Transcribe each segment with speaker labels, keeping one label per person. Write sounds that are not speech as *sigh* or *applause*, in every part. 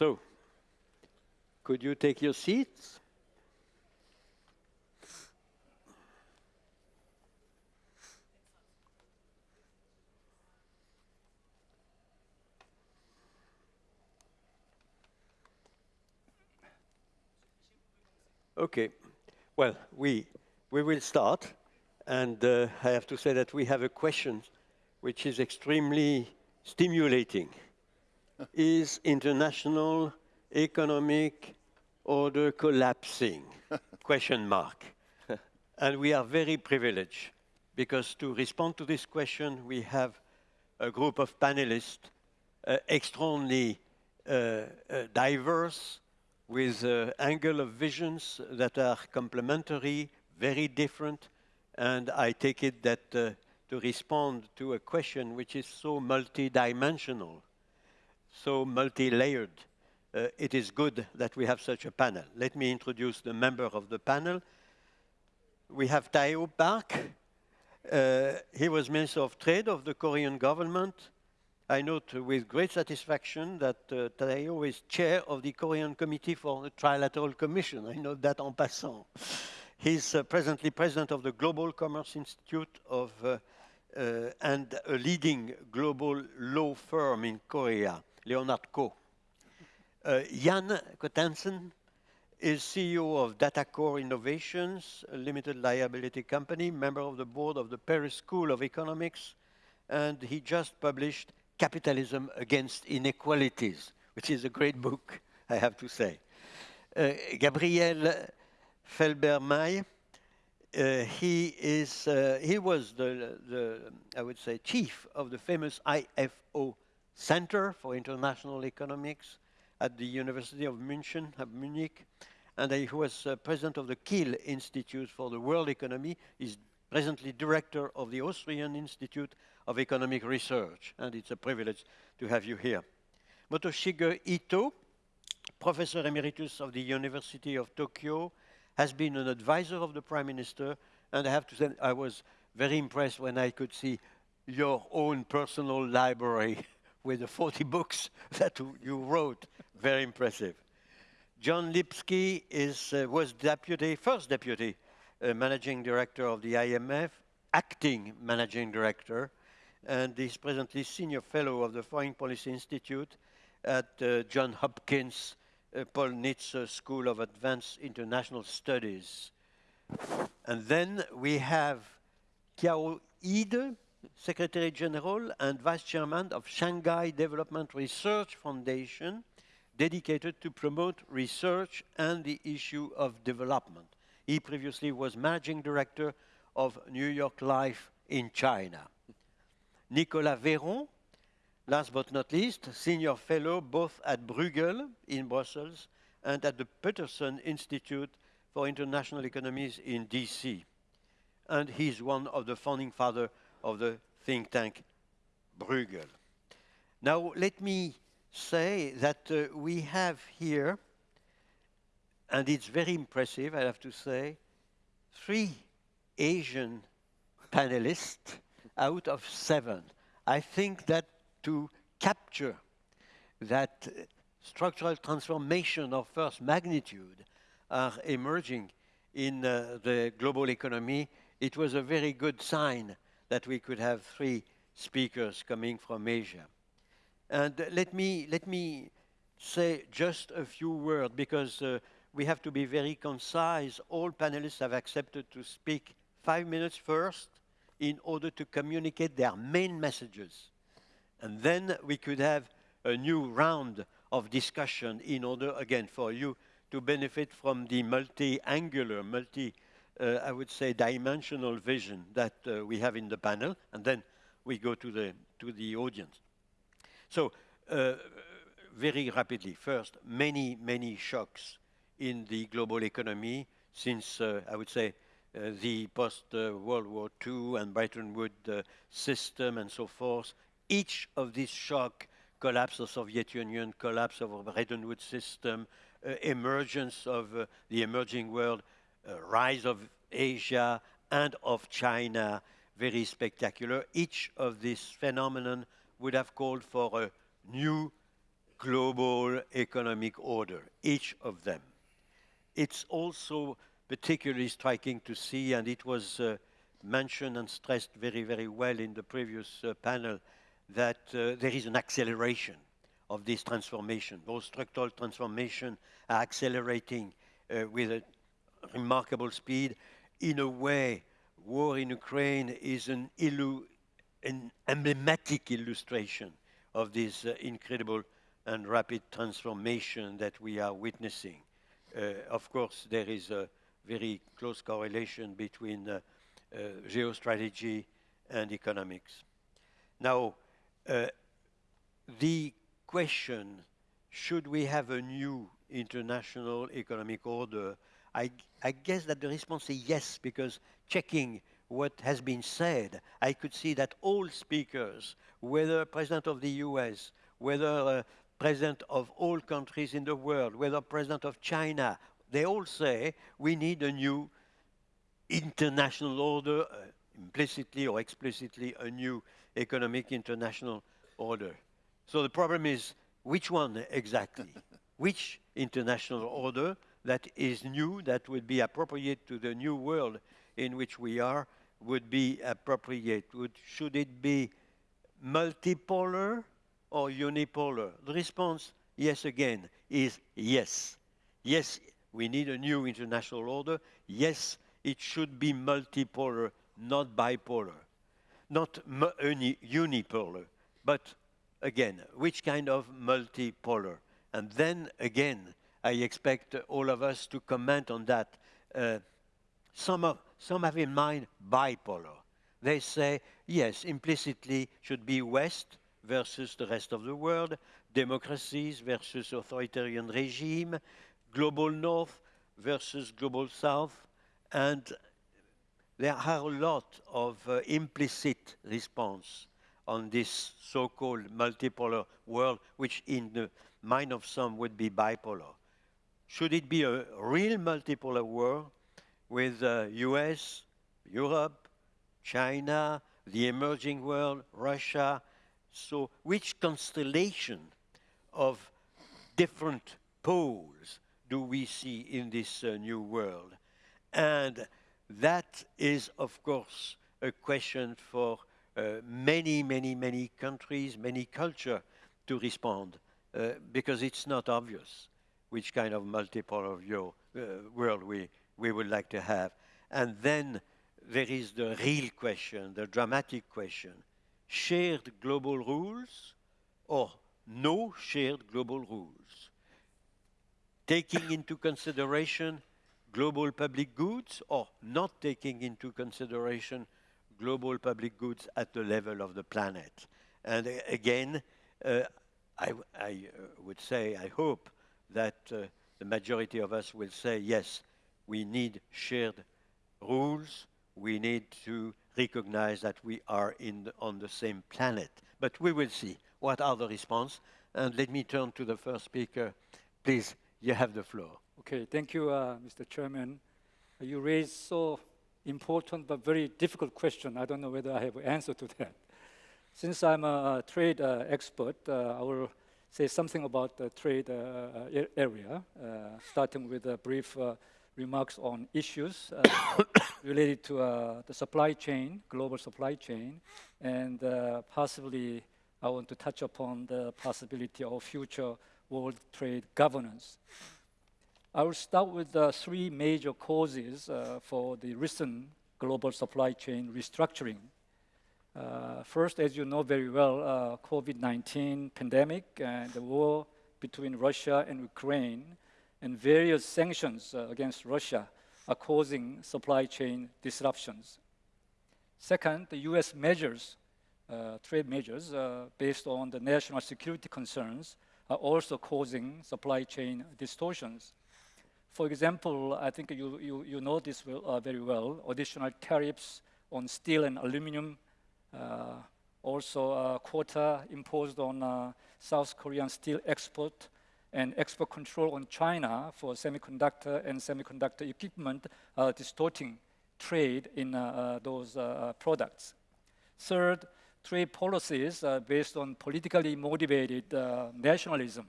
Speaker 1: So, could you take your seats? Okay. Well, we, we will start. And uh, I have to say that we have a question which is extremely stimulating. Is international economic order collapsing? *laughs* question mark. *laughs* and we are very privileged because to respond to this question, we have a group of panelists uh, extremely uh, uh, diverse, with uh, angle of visions that are complementary, very different, and I take it that uh, to respond to a question which is so multidimensional, so multi-layered, uh, it is good that we have such a panel. Let me introduce the member of the panel. We have Tae-ho Park. Uh, he was Minister of Trade of the Korean government. I note with great satisfaction that uh, is chair of the Korean Committee for the Trilateral Commission. I note that en passant. He's uh, presently president of the Global Commerce Institute of, uh, uh, and a leading global law firm in Korea, Leonard Cohen. Uh, Yann Coatanlem is CEO of DataCore Innovations, a limited liability company, member of the board of the Paris School of Economics, and he just published Capitalism Against Inequalities, which is a great book, I have to say. Uh, Gabriel Felbermayr, uh, he is uh, he was the, the I would say chief of the famous IFO Center for International Economics at the University of München, of Munich, and he was uh, president of the Kiel Institute for the World Economy. He's presently director of the Austrian Institute of Economic Research, and it's a privilege to have you here. Motoshige Ito, professor emeritus of the University of Tokyo, has been an advisor of the Prime Minister, and I have to say I was very impressed when I could see your own personal library *laughs* with the 40 *laughs* books that you wrote. Very impressive. John Lipsky is, uh, was deputy, first deputy uh, managing director of the IMF, acting managing director, and is presently senior fellow of the Foreign Policy Institute at uh, John Hopkins uh, Paul Nitze School of Advanced International Studies. And then we have Qiao Yide, Secretary General and Vice Chairman of Shanghai Development Research Foundation, dedicated to promote research and the issue of development. He previously was Managing Director of New York Life in China. Nicolas Véron, last but not least, Senior Fellow both at Bruegel in Brussels and at the Peterson Institute for International Economics in DC. And he's one of the founding fathers of the think tank Bruegel. Now, let me say that uh, we have here, and it's very impressive, I have to say, three Asian panelists out of seven. I think that to capture that structural transformation of first magnitude are emerging in uh, the global economy, it was a very good sign that we could have three speakers coming from Asia. And let me, let me say just a few words because uh, we have to be very concise. All panelists have accepted to speak five minutes first in order to communicate their main messages. And then we could have a new round of discussion in order, again, for you to benefit from the multi-angular, multi, uh, I would say, dimensional vision that uh, we have in the panel, and then we go to the, to the audience. So, uh, very rapidly, first, many, many shocks in the global economy since, uh, I would say, uh, the post-World War II and Bretton Woods uh, system and so forth. Each of these shock, collapse of Soviet Union, collapse of Bretton Woods system, uh, emergence of uh, the emerging world, uh, rise of Asia and of China, very spectacular. Each of these phenomenon would have called for a new global economic order, each of them. It's also particularly striking to see, and it was uh, mentioned and stressed very, very well in the previous uh, panel, that uh, there is an acceleration of this transformation. Those structural transformation are accelerating uh, with a remarkable speed. In a way, war in Ukraine is an, an emblematic illustration of this uh, incredible and rapid transformation that we are witnessing. Uh, of course, there is a very close correlation between uh, uh, geostrategy and economics. Now, uh, the question, should we have a new international economic order? I, I guess that the response is yes, because checking what has been said, I could see that all speakers, whether President of the US, whether uh, President of all countries in the world, whether President of China, they all say we need a new international order, uh, implicitly or explicitly a new economic international order. So the problem is which one exactly? *laughs* which international order that is new, that would be appropriate to the new world in which we are, would be appropriate? Would, should it be multipolar or unipolar? The response, yes again, is yes. Yes, we need a new international order. Yes, it should be multipolar, not bipolar. Not unipolar, but again, which kind of multipolar? And then again, I expect all of us to comment on that. Uh, some, of, some have in mind bipolar. They say, yes, implicitly should be West versus the rest of the world, democracies versus authoritarian regime, global North versus global South, and there are a lot of uh, implicit response on this so-called multipolar world, which in the mind of some would be bipolar. Should it be a real multipolar world with uh, US, Europe, China, the emerging world, Russia? So which constellation of different poles do we see in this uh, new world? And that is, of course, a question for uh, many, many, many countries, many culture to respond uh, because it's not obvious which kind of multipolar view, uh, world we, we would like to have. And then there is the real question, the dramatic question, shared global rules or no shared global rules? Taking into consideration global public goods or not taking into consideration global public goods at the level of the planet. And uh, again, uh, I, I uh, would say, I hope that uh, the majority of us will say, yes, we need shared rules. We need to recognize that we are the, on the same planet. But we will see what are the response. And let me turn to the first speaker. Please, you have the floor.
Speaker 2: Okay, thank you, uh, Mr. Chairman. You raised so important but very difficult question. I don't know whether I have an answer to that. Since I'm a trade uh, expert, uh, I will say something about the trade uh, area, uh, starting with a brief uh, remarks on issues uh, *coughs* related to the supply chain, global supply chain, and possibly I want to touch upon the possibility of future world trade governance. I will start with the three major causes uh, for the recent global supply chain restructuring. Uh, first, as you know very well, uh, COVID-19 pandemic and the war between Russia and Ukraine and various sanctions uh, against Russia are causing supply chain disruptions. Second, the US measures, uh, trade measures uh, based on the national security concerns are also causing supply chain distortions. For example, I think you, you, you know this uh, very well, additional tariffs on steel and aluminum, also uh, quota imposed on uh, South Korean steel export and export control on China for semiconductor and semiconductor equipment distorting trade in uh, those uh, products. Third, trade policies uh, based on politically motivated uh, nationalism,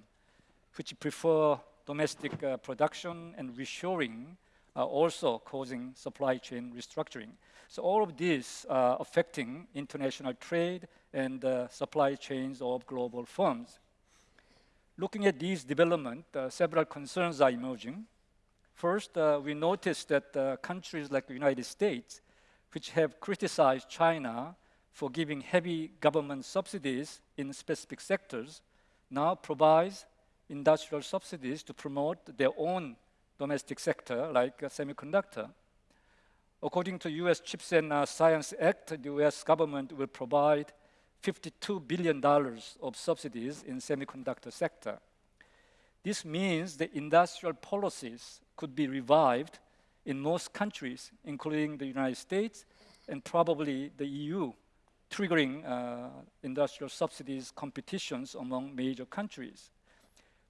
Speaker 2: which prefer domestic uh, production and reshoring, are also causing supply chain restructuring. So all of these are affecting international trade and uh, supply chains of global firms. Looking at these developments, uh, several concerns are emerging. First, uh, we noticed that uh, countries like the United States, which have criticized China for giving heavy government subsidies in specific sectors, now provides industrial subsidies to promote their own domestic sector, like semiconductor. According to U.S. Chips and uh, Science Act, the U.S. government will provide $52 billion of subsidies in semiconductor sector. This means the industrial policies could be revived in most countries, including the United States and probably the EU, triggering uh, industrial subsidies competitions among major countries.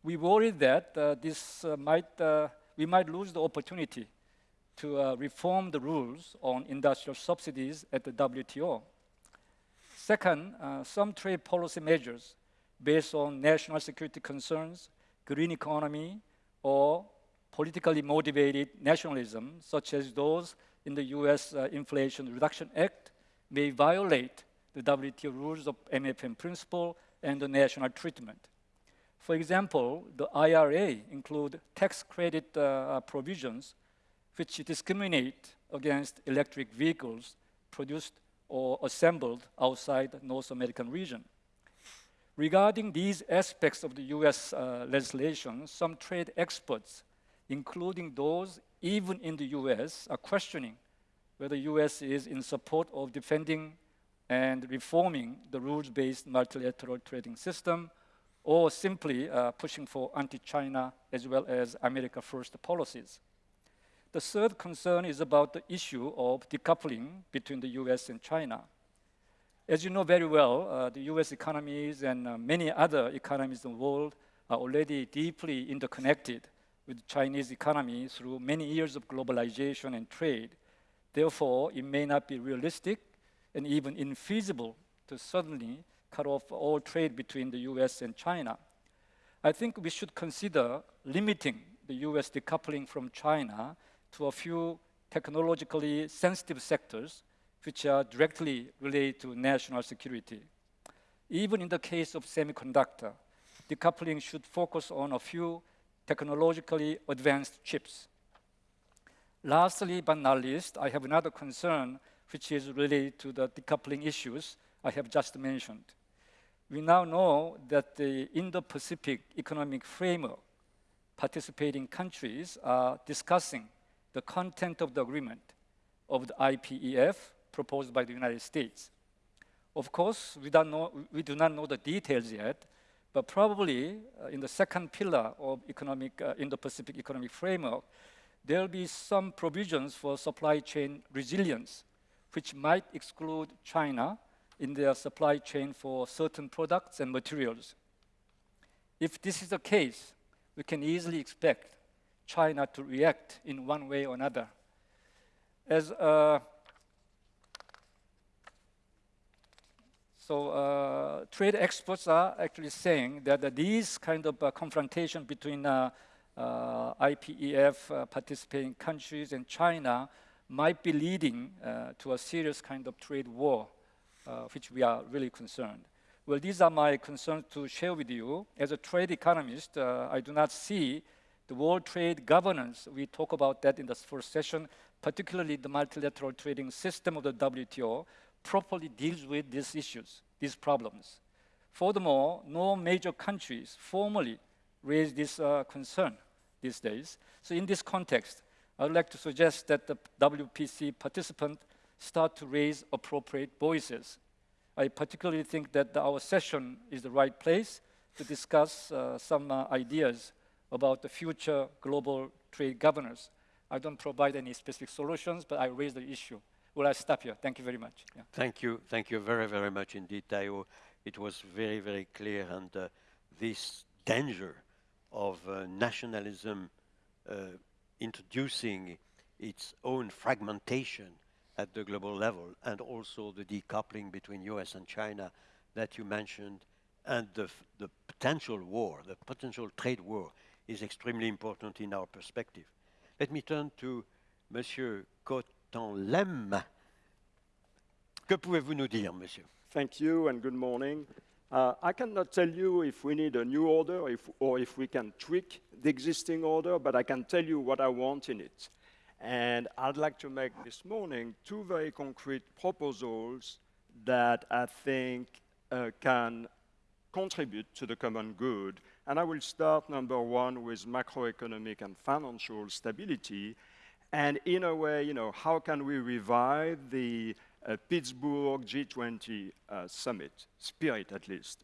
Speaker 2: We worry that uh, this uh, might, uh, we might lose the opportunity to uh, reform the rules on industrial subsidies at the WTO. Second, uh, some trade policy measures based on national security concerns, green economy, or politically motivated nationalism, such as those in the US uh, Inflation Reduction Act, may violate the WTO rules of MFN principle and the national treatment. For example, the IRA include tax credit uh, provisions which discriminate against electric vehicles produced or assembled outside the North American region. Regarding these aspects of the US uh, legislation, some trade experts, including those even in the US, are questioning whether the US is in support of defending and reforming the rules-based multilateral trading system or simply uh, pushing for anti-China as well as America First policies. The third concern is about the issue of decoupling between the US and China. As you know very well, uh, the US economies and uh, many other economies in the world are already deeply interconnected with the Chinese economy through many years of globalization and trade. Therefore, it may not be realistic and even infeasible to suddenly cut off all trade between the US and China. I think we should consider limiting the US decoupling from China to a few technologically sensitive sectors which are directly related to national security. Even in the case of semiconductor, decoupling should focus on a few technologically advanced chips. Lastly, but not least, I have another concern which is related to the decoupling issues I have just mentioned. We now know that the Indo-Pacific Economic Framework participating countries are discussing the content of the agreement of the IPEF proposed by the United States. Of course, we, don't know, we do not know the details yet, but probably uh, in the second pillar of economic, uh, Indo-Pacific Economic Framework, there will be some provisions for supply chain resilience, which might exclude China in their supply chain for certain products and materials. If this is the case, we can easily expect China to react in one way or another. As uh, so, uh, trade experts are actually saying that, that these kind of uh, confrontation between uh, uh, IPEF uh, participating countries and China might be leading to a serious kind of trade war, which we are really concerned. Well, these are my concerns to share with you. As a trade economist, I do not see the World Trade Governance, we talk about that in the first session, particularly the multilateral trading system of the WTO, properly deals with these issues, these problems. Furthermore, no major countries formally raise this uh, concern these days. So in this context, I would like to suggest that the WPC participants start to raise appropriate voices. I particularly think that our session is the right place to discuss uh, some uh, ideas about the future global trade governance. I don't provide any specific solutions, but I raise the issue. Will I stop here? Thank you very much.
Speaker 1: Yeah. Thank you. Thank you very, very much indeed, Taeho. It was very, very clear, and uh, this danger of uh, nationalism uh, introducing its own fragmentation at the global level, and also the decoupling between US and China that you mentioned, and the, the potential war, the potential trade war, is extremely important in our perspective. Let me turn to Monsieur Coatanlem. Que pouvez-vous nous dire, monsieur?
Speaker 3: Thank you and good morning. Uh, I cannot tell you if we need a new order if, or if we can tweak the existing order, but I can tell you what I want in it. And I'd like to make this morning two very concrete proposals that I think uh, can contribute to the common good. And I will start, number one, with macroeconomic and financial stability. And in a way, you know, how can we revive the uh, Pittsburgh G20 uh, summit, spirit at least?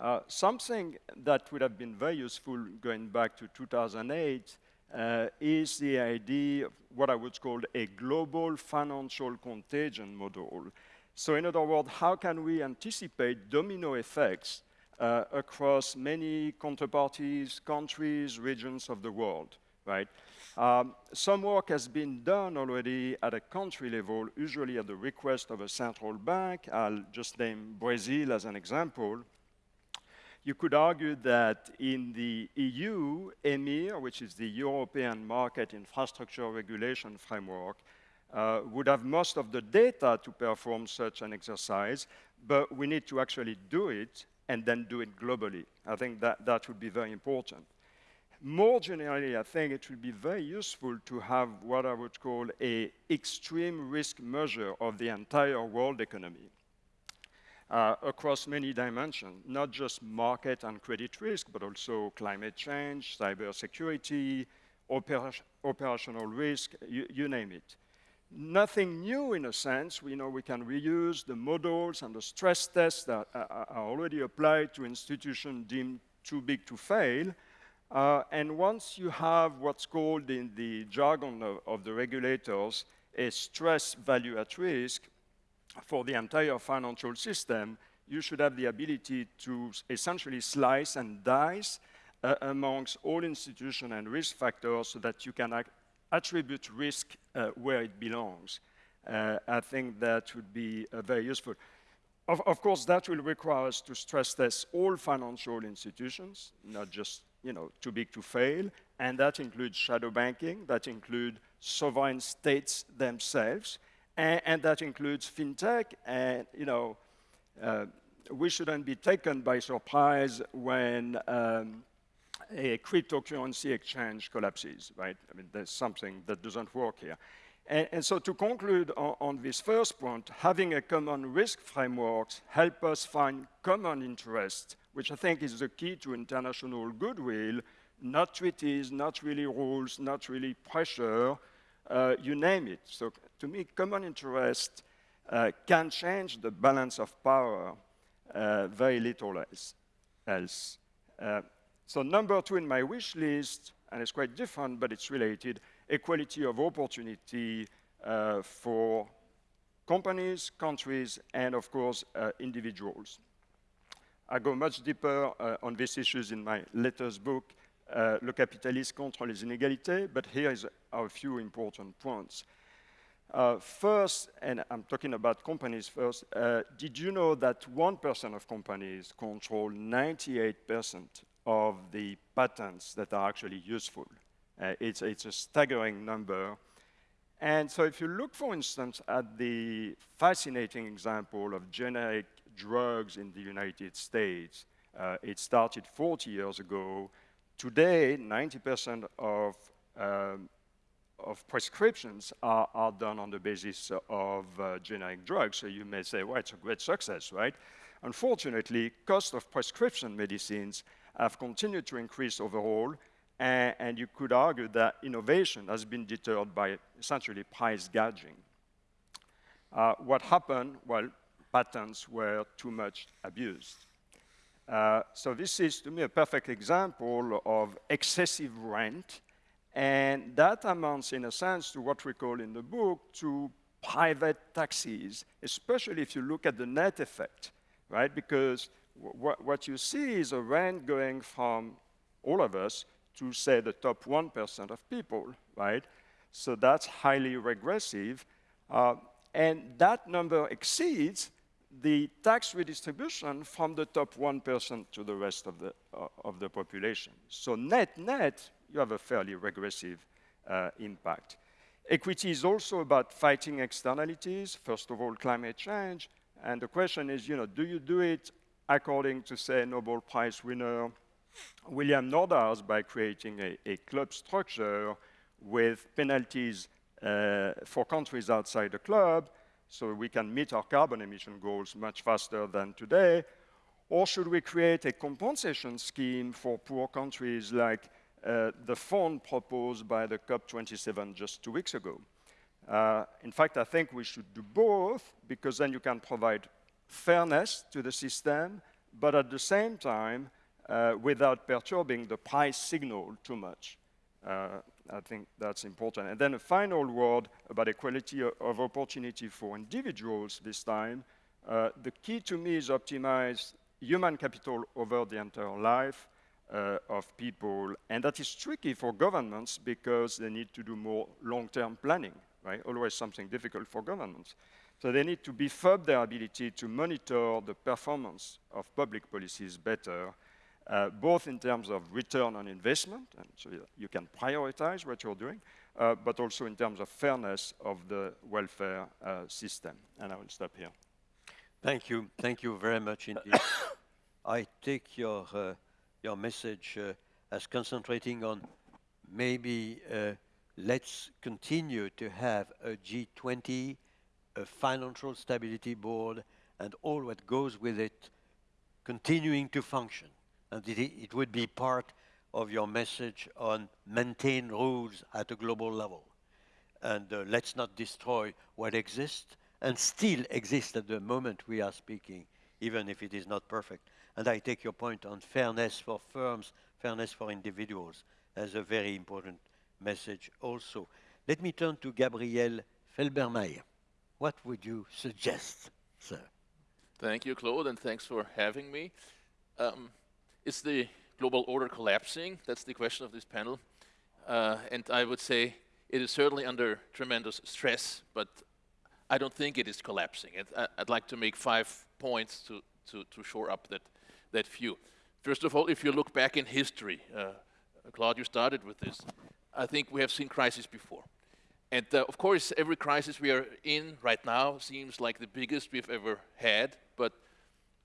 Speaker 3: Uh, something that would have been very useful going back to 2008 uh, is the idea of what I would call a global financial contagion model. So in other words, how can we anticipate domino effects uh, across many counterparties, countries, regions of the world, right? Um, some work has been done already at a country level, usually at the request of a central bank. I'll just name Brazil as an example. You could argue that in the EU, EMIR, which is the European Market Infrastructure Regulation Framework, uh, would have most of the data to perform such an exercise, but we need to actually do it and then do it globally. I think that, that would be very important. More generally, I think it would be very useful to have what I would call a extreme risk measure of the entire world economy uh, across many dimensions, not just market and credit risk, but also climate change, cybersecurity, oper operational risk, you, you name it nothing new in a sense. We know we can reuse the models and the stress tests that are already applied to institutions deemed too big to fail. Uh, and once you have what's called in the jargon of, of, the regulators a stress value at risk for the entire financial system, you should have the ability to essentially slice and dice uh, amongst all institutions and risk factors so that you can attribute risk uh, where it belongs. Uh, I think that would be uh, very useful. Of, of, course, that will require us to stress test all financial institutions, not just you know, too big to fail, and that includes shadow banking, that includes sovereign states themselves, and, and that includes fintech, and you know, uh, we shouldn't be taken by surprise when um, a cryptocurrency exchange collapses, right? I mean, there's something that doesn't work here. And, and so to conclude on, on, this first point, having a common risk framework help us find common interest, which I think is the key to international goodwill, not treaties, not really rules, not really pressure, uh, you name it. So to me, common interest uh, can change the balance of power uh, very little else. else. Uh, so number two in my wish list, and it's quite different, but it's related, equality of opportunity uh, for companies, countries, and of course, uh, individuals. I go much deeper uh, on these issues in my latest book, Le capitalisme contre les inégalités, but here is a few important points. Uh, first, and I'm talking about companies first, uh, did you know that 1% of companies control 98% of the patents that are actually useful. Uh, it's, it's a staggering number. And so if you look, for instance, at the fascinating example of generic drugs in the United States, uh, it started 40 years ago. Today, 90% of, um, of prescriptions are, are, done on the basis of uh, generic drugs. So you may say, well, it's a great success, right? Unfortunately, cost of prescription medicines have continued to increase overall, and, and you could argue that innovation has been deterred by essentially price gouging. Uh, what happened? Well, patents were too much abused. Uh, so this is, to me, a perfect example of excessive rent, and that amounts, in a sense, to what we call in the book, to private taxes, especially if you look at the net effect, right? Because what, what you see is a rent going from all of us to, say, the top 1% of people, right? So that's highly regressive. Uh, and that number exceeds the tax redistribution from the top 1% to the rest of the, uh, of the population. So net, net, you have a fairly regressive uh, impact. Equity is also about fighting externalities, first of all, climate change. And the question is, you know, do you do it according to, say, Nobel Prize winner William Nordhaus by creating a, a club structure with penalties uh, for countries outside the club so we can meet our carbon emission goals much faster than today? Or should we create a compensation scheme for poor countries like uh, the fund proposed by the COP27 just two weeks ago? Uh, in fact, I think we should do both because then you can provide fairness to the system, but at the same time, uh, without perturbing the price signal too much. Uh, I think that's important. And then a final word about equality of opportunity for individuals this time. Uh, the key to me is optimize human capital over the entire life uh, of people. And that is tricky for governments because they need to do more long-term planning, right? Always something difficult for governments. So they need to beef up their ability to monitor the performance of public policies better uh, both in terms of return on investment, and so you can prioritize what you're doing, uh, but also in terms of fairness of the welfare uh, system. And I will stop here.
Speaker 1: Thank you. Thank you very much indeed. *coughs* I take your, uh, your message uh, as concentrating on maybe uh, let's continue to have a G20, a financial stability board, and all what goes with it continuing to function and it, it would be part of your message on maintain rules at a global level. And uh, let's not destroy what exists and still exists at the moment we are speaking, even if it is not perfect. And I take your point on fairness for firms, fairness for individuals as a very important message also. Let me turn to Gabriel Felbermayr. What would you suggest, sir?
Speaker 4: Thank you, Claude, and thanks for having me. Um, is the global order collapsing? That's the question of this panel. Uh, and I would say it is certainly under tremendous stress, but I don't think it is collapsing. I, would like to make five points to, to, to, shore up that, that view. First of all, if you look back in history, uh, Claude, you started with this. I think we have seen crises before. And uh, of course, every crisis we are in right now seems like the biggest we've ever had, but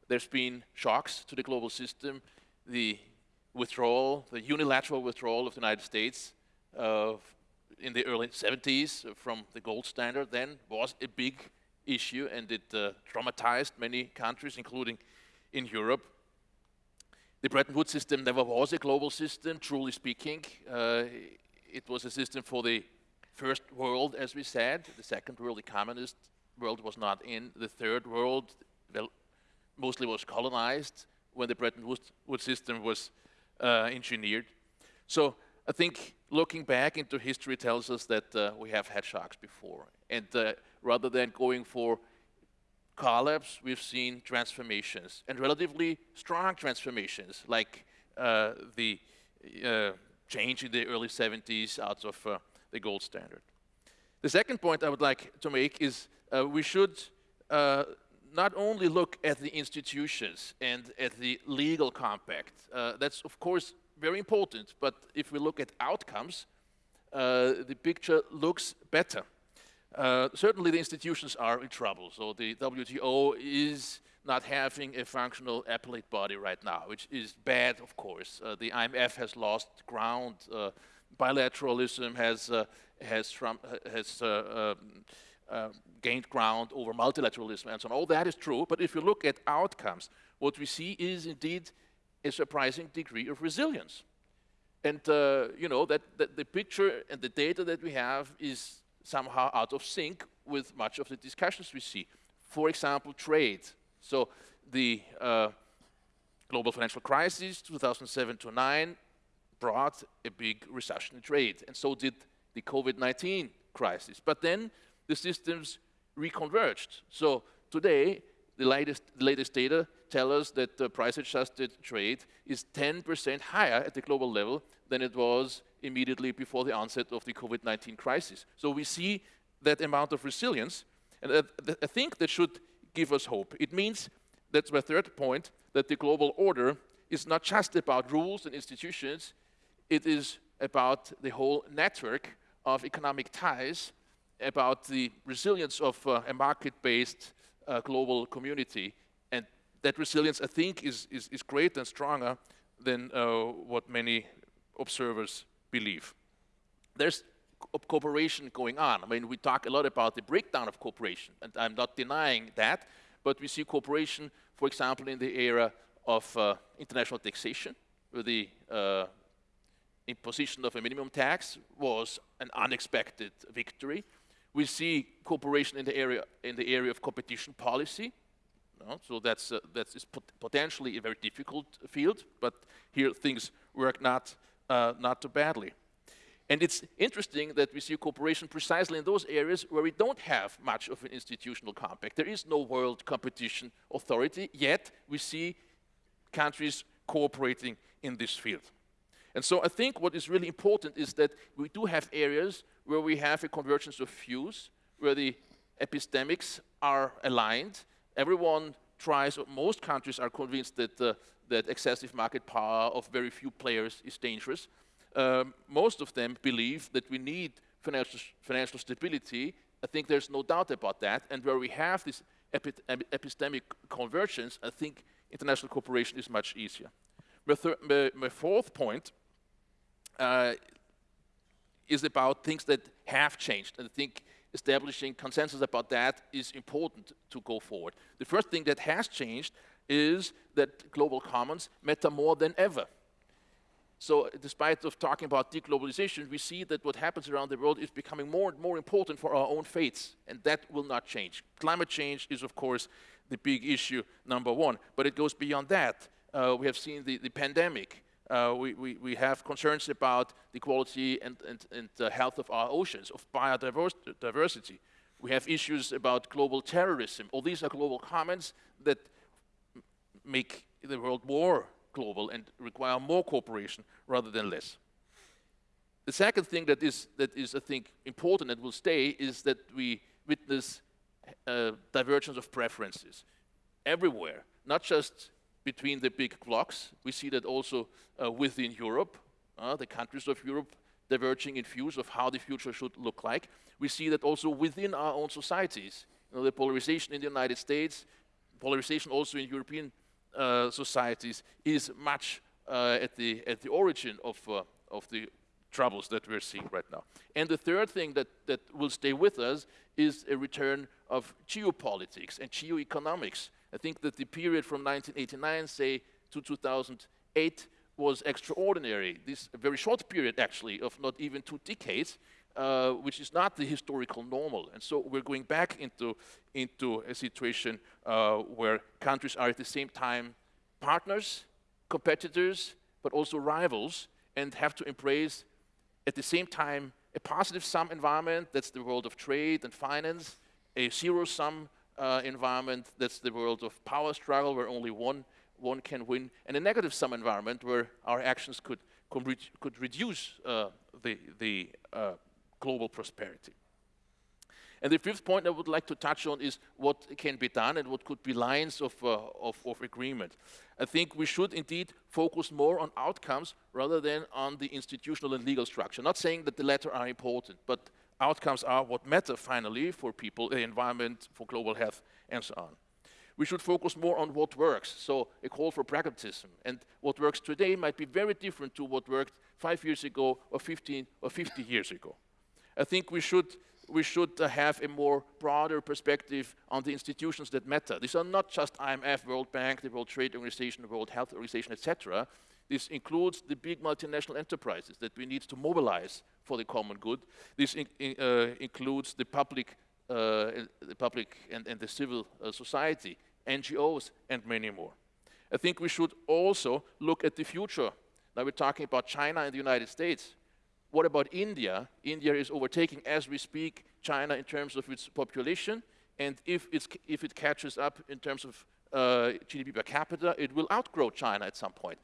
Speaker 4: there's been shocks to the global system the withdrawal, the unilateral withdrawal of the United States uh, in the early 70s from the gold standard then was a big issue and it uh, traumatized many countries, including in Europe. The Bretton Woods system never was a global system, truly speaking. Uh, it was a system for the first world, as we said. The second world, the communist world, was not in. The third world, well, mostly was colonized when the Bretton Woods system was uh, engineered. So I think looking back into history tells us that uh, we have had shocks before. And uh, rather than going for collapse, we've seen transformations, and relatively strong transformations, like uh, the uh, change in the early 70s out of uh, the gold standard. The second point I would like to make is we should not only look at the institutions and at the legal compact, uh, that's of course very important, but if we look at outcomes, uh, the picture looks better. Uh, certainly the institutions are in trouble, so the WTO is not having a functional appellate body right now, which is bad, of course. Uh, the IMF has lost ground, uh, bilateralism has, uh, has, has um, uh, gained ground over multilateralism and so on. All that is true, but if you look at outcomes, what we see is indeed a surprising degree of resilience. And, uh, you know, that, that, the picture and the data that we have is somehow out of sync with much of the discussions we see. For example, trade. So the uh, global financial crisis, 2007 to 9, brought a big recession in trade, and so did the COVID-19 crisis. But then the systems reconverged. So today, the latest, the latest data tell us that the price-adjusted trade is 10% higher at the global level than it was immediately before the onset of the COVID-19 crisis. So we see that amount of resilience. And I think that should give us hope. It means, that's my third point, that the global order is not just about rules and institutions, it is about the whole network of economic ties, about the resilience of uh, a market-based uh, global community. And that resilience, I think, is, is, is greater and stronger than uh, what many observers believe. There's cooperation going on. I mean, we talk a lot about the breakdown of cooperation, and I'm not denying that, but we see cooperation, for example, in the area of uh, international taxation, where the uh, imposition of a minimum tax was an unexpected victory. We see cooperation in the area, in the area of competition policy. No? So that's, uh, that's pot potentially a very difficult field, but here things work not, uh, not too badly. And it's interesting that we see cooperation precisely in those areas where we don't have much of an institutional compact. There is no world competition authority, yet we see countries cooperating in this field. And so I think what is really important is that we do have areas where we have a convergence of views, where the epistemics are aligned. Everyone tries, or most countries are convinced that, uh, that excessive market power of very few players is dangerous um, most of them believe that we need financial, financial stability. I think there's no doubt about that. And where we have this epi epistemic convergence, I think international cooperation is much easier. My, my, my fourth point uh, is about things that have changed. And I think establishing consensus about that is important to go forward. The first thing that has changed is that global commons matter more than ever. So despite of talking about deglobalization, we see that what happens around the world is becoming more and more important for our own fates, and that will not change. Climate change is, of course, the big issue, number one, but it goes beyond that. Uh, we have seen the, the pandemic. Uh, we, we, we, have concerns about the quality and, and, and the health of our oceans, of biodiversity. We have issues about global terrorism. All these are global commons that make the world more global and require more cooperation rather than less. The second thing that is, that is I think, important and will stay is that we witness uh, divergence of preferences everywhere, not just between the big blocks. We see that also uh, within Europe, uh, the countries of Europe diverging in views of how the future should look like. We see that also within our own societies. You know, the polarization in the United States, polarization also in European uh, societies is much uh, at, the, at the origin of, uh, of the troubles that we're seeing right now. And the third thing that, that will stay with us is a return of geopolitics and geoeconomics. I think that the period from 1989, say, to 2008 was extraordinary. This very short period, actually, of not even two decades, uh, which is not the historical normal. And so we're going back into, into a situation uh, where countries are at the same time partners, competitors, but also rivals, and have to embrace at the same time a positive sum environment, that's the world of trade and finance, a zero sum uh, environment, that's the world of power struggle where only one, one can win, and a negative sum environment where our actions could, could, re could reduce uh, the, the uh, global prosperity. And the fifth point I would like to touch on is what can be done and what could be lines of, uh, of, of, agreement. I think we should indeed focus more on outcomes rather than on the institutional and legal structure. Not saying that the latter are important, but outcomes are what matter finally for people, the environment, for global health, and so on. We should focus more on what works, so a call for pragmatism. And what works today might be very different to what worked five years ago or 15 or 50 years ago. I think we should, we should have a more broader perspective on the institutions that matter. These are not just IMF, World Bank, the World Trade Organization, the World Health Organization, etc. This includes the big multinational enterprises that we need to mobilize for the common good. This in, in, uh, includes the public, uh, the public and, and the civil uh, society, NGOs, and many more. I think we should also look at the future. Now we're talking about China and the United States. What about India? India is overtaking, as we speak, China in terms of its population. And if, if it catches up in terms of uh, GDP per capita, it will outgrow China at some point.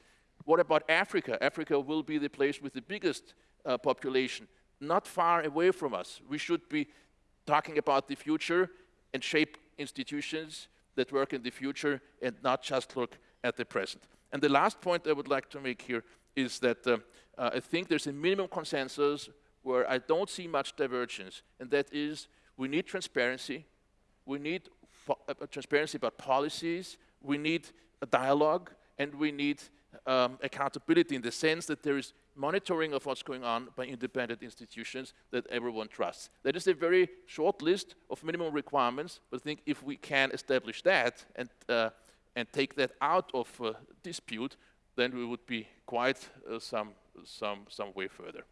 Speaker 4: What about Africa? Africa will be the place with the biggest uh, population, not far away from us. We should be talking about the future and shape institutions that work in the future and not just look at the present. And the last point I would like to make here is that uh, uh, I think there's a minimum consensus where I don't see much divergence, and that is we need transparency, we need uh, transparency about policies, we need a dialogue, and we need um, accountability in the sense that there is monitoring of what's going on by independent institutions that everyone trusts. That is a very short list of minimum requirements, but I think if we can establish that and, uh, and take that out of uh, dispute, then we would be quite uh, some, some, some way further.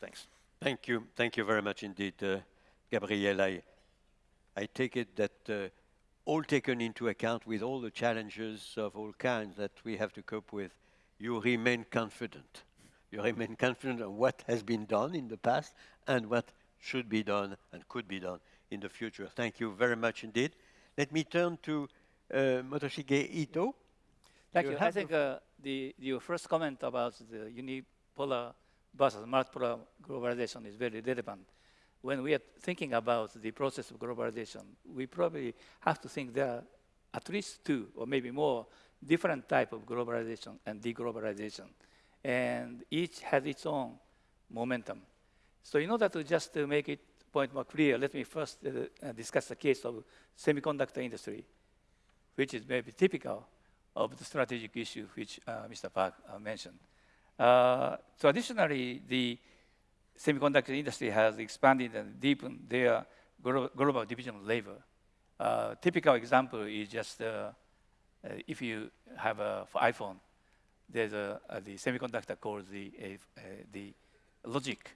Speaker 4: Thanks.
Speaker 1: Thank you. Thank you very much indeed, uh, Gabriel. I, I take it that uh, all taken into account with all the challenges of all kinds that we have to cope with, you remain confident. You remain confident on what has been done in the past and what should be done and could be done in the future. Thank you very much indeed. Let me turn to uh, Motoshige Ito.
Speaker 5: Thank you. you. I think uh, the, your first comment about the unipolar versus multipolar globalization is very relevant. When we are thinking about the process of globalization, we probably have to think there are at least two or maybe more different type of globalization and deglobalization. And each has its own momentum. So in order to just to make it point more clear, let me first uh, discuss the case of semiconductor industry, which is maybe typical of the strategic issue which uh, Mr. Park uh, mentioned. Uh, traditionally, the semiconductor industry has expanded and deepened their global division of labor. Uh, typical example is just uh, uh, Uh, if you have a iPhone, there's a, a, the semiconductor called the, uh, the logic,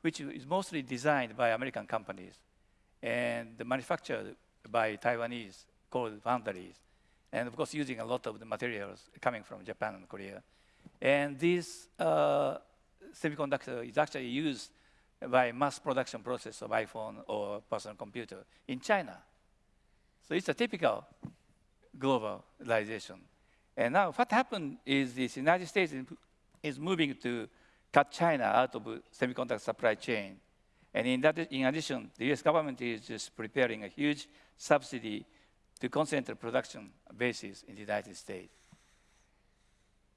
Speaker 5: which is mostly designed by American companies and manufactured by Taiwanese called foundries. And of course, using a lot of the materials coming from Japan and Korea. And this uh, semiconductor is actually used by mass production process of iPhone or personal computer in China. So it's a typical globalization. And now what happened is the United States is moving to cut China out of the semiconductor supply chain. And in, that, in addition, the US government is just preparing a huge subsidy to concentrate production bases in the United States.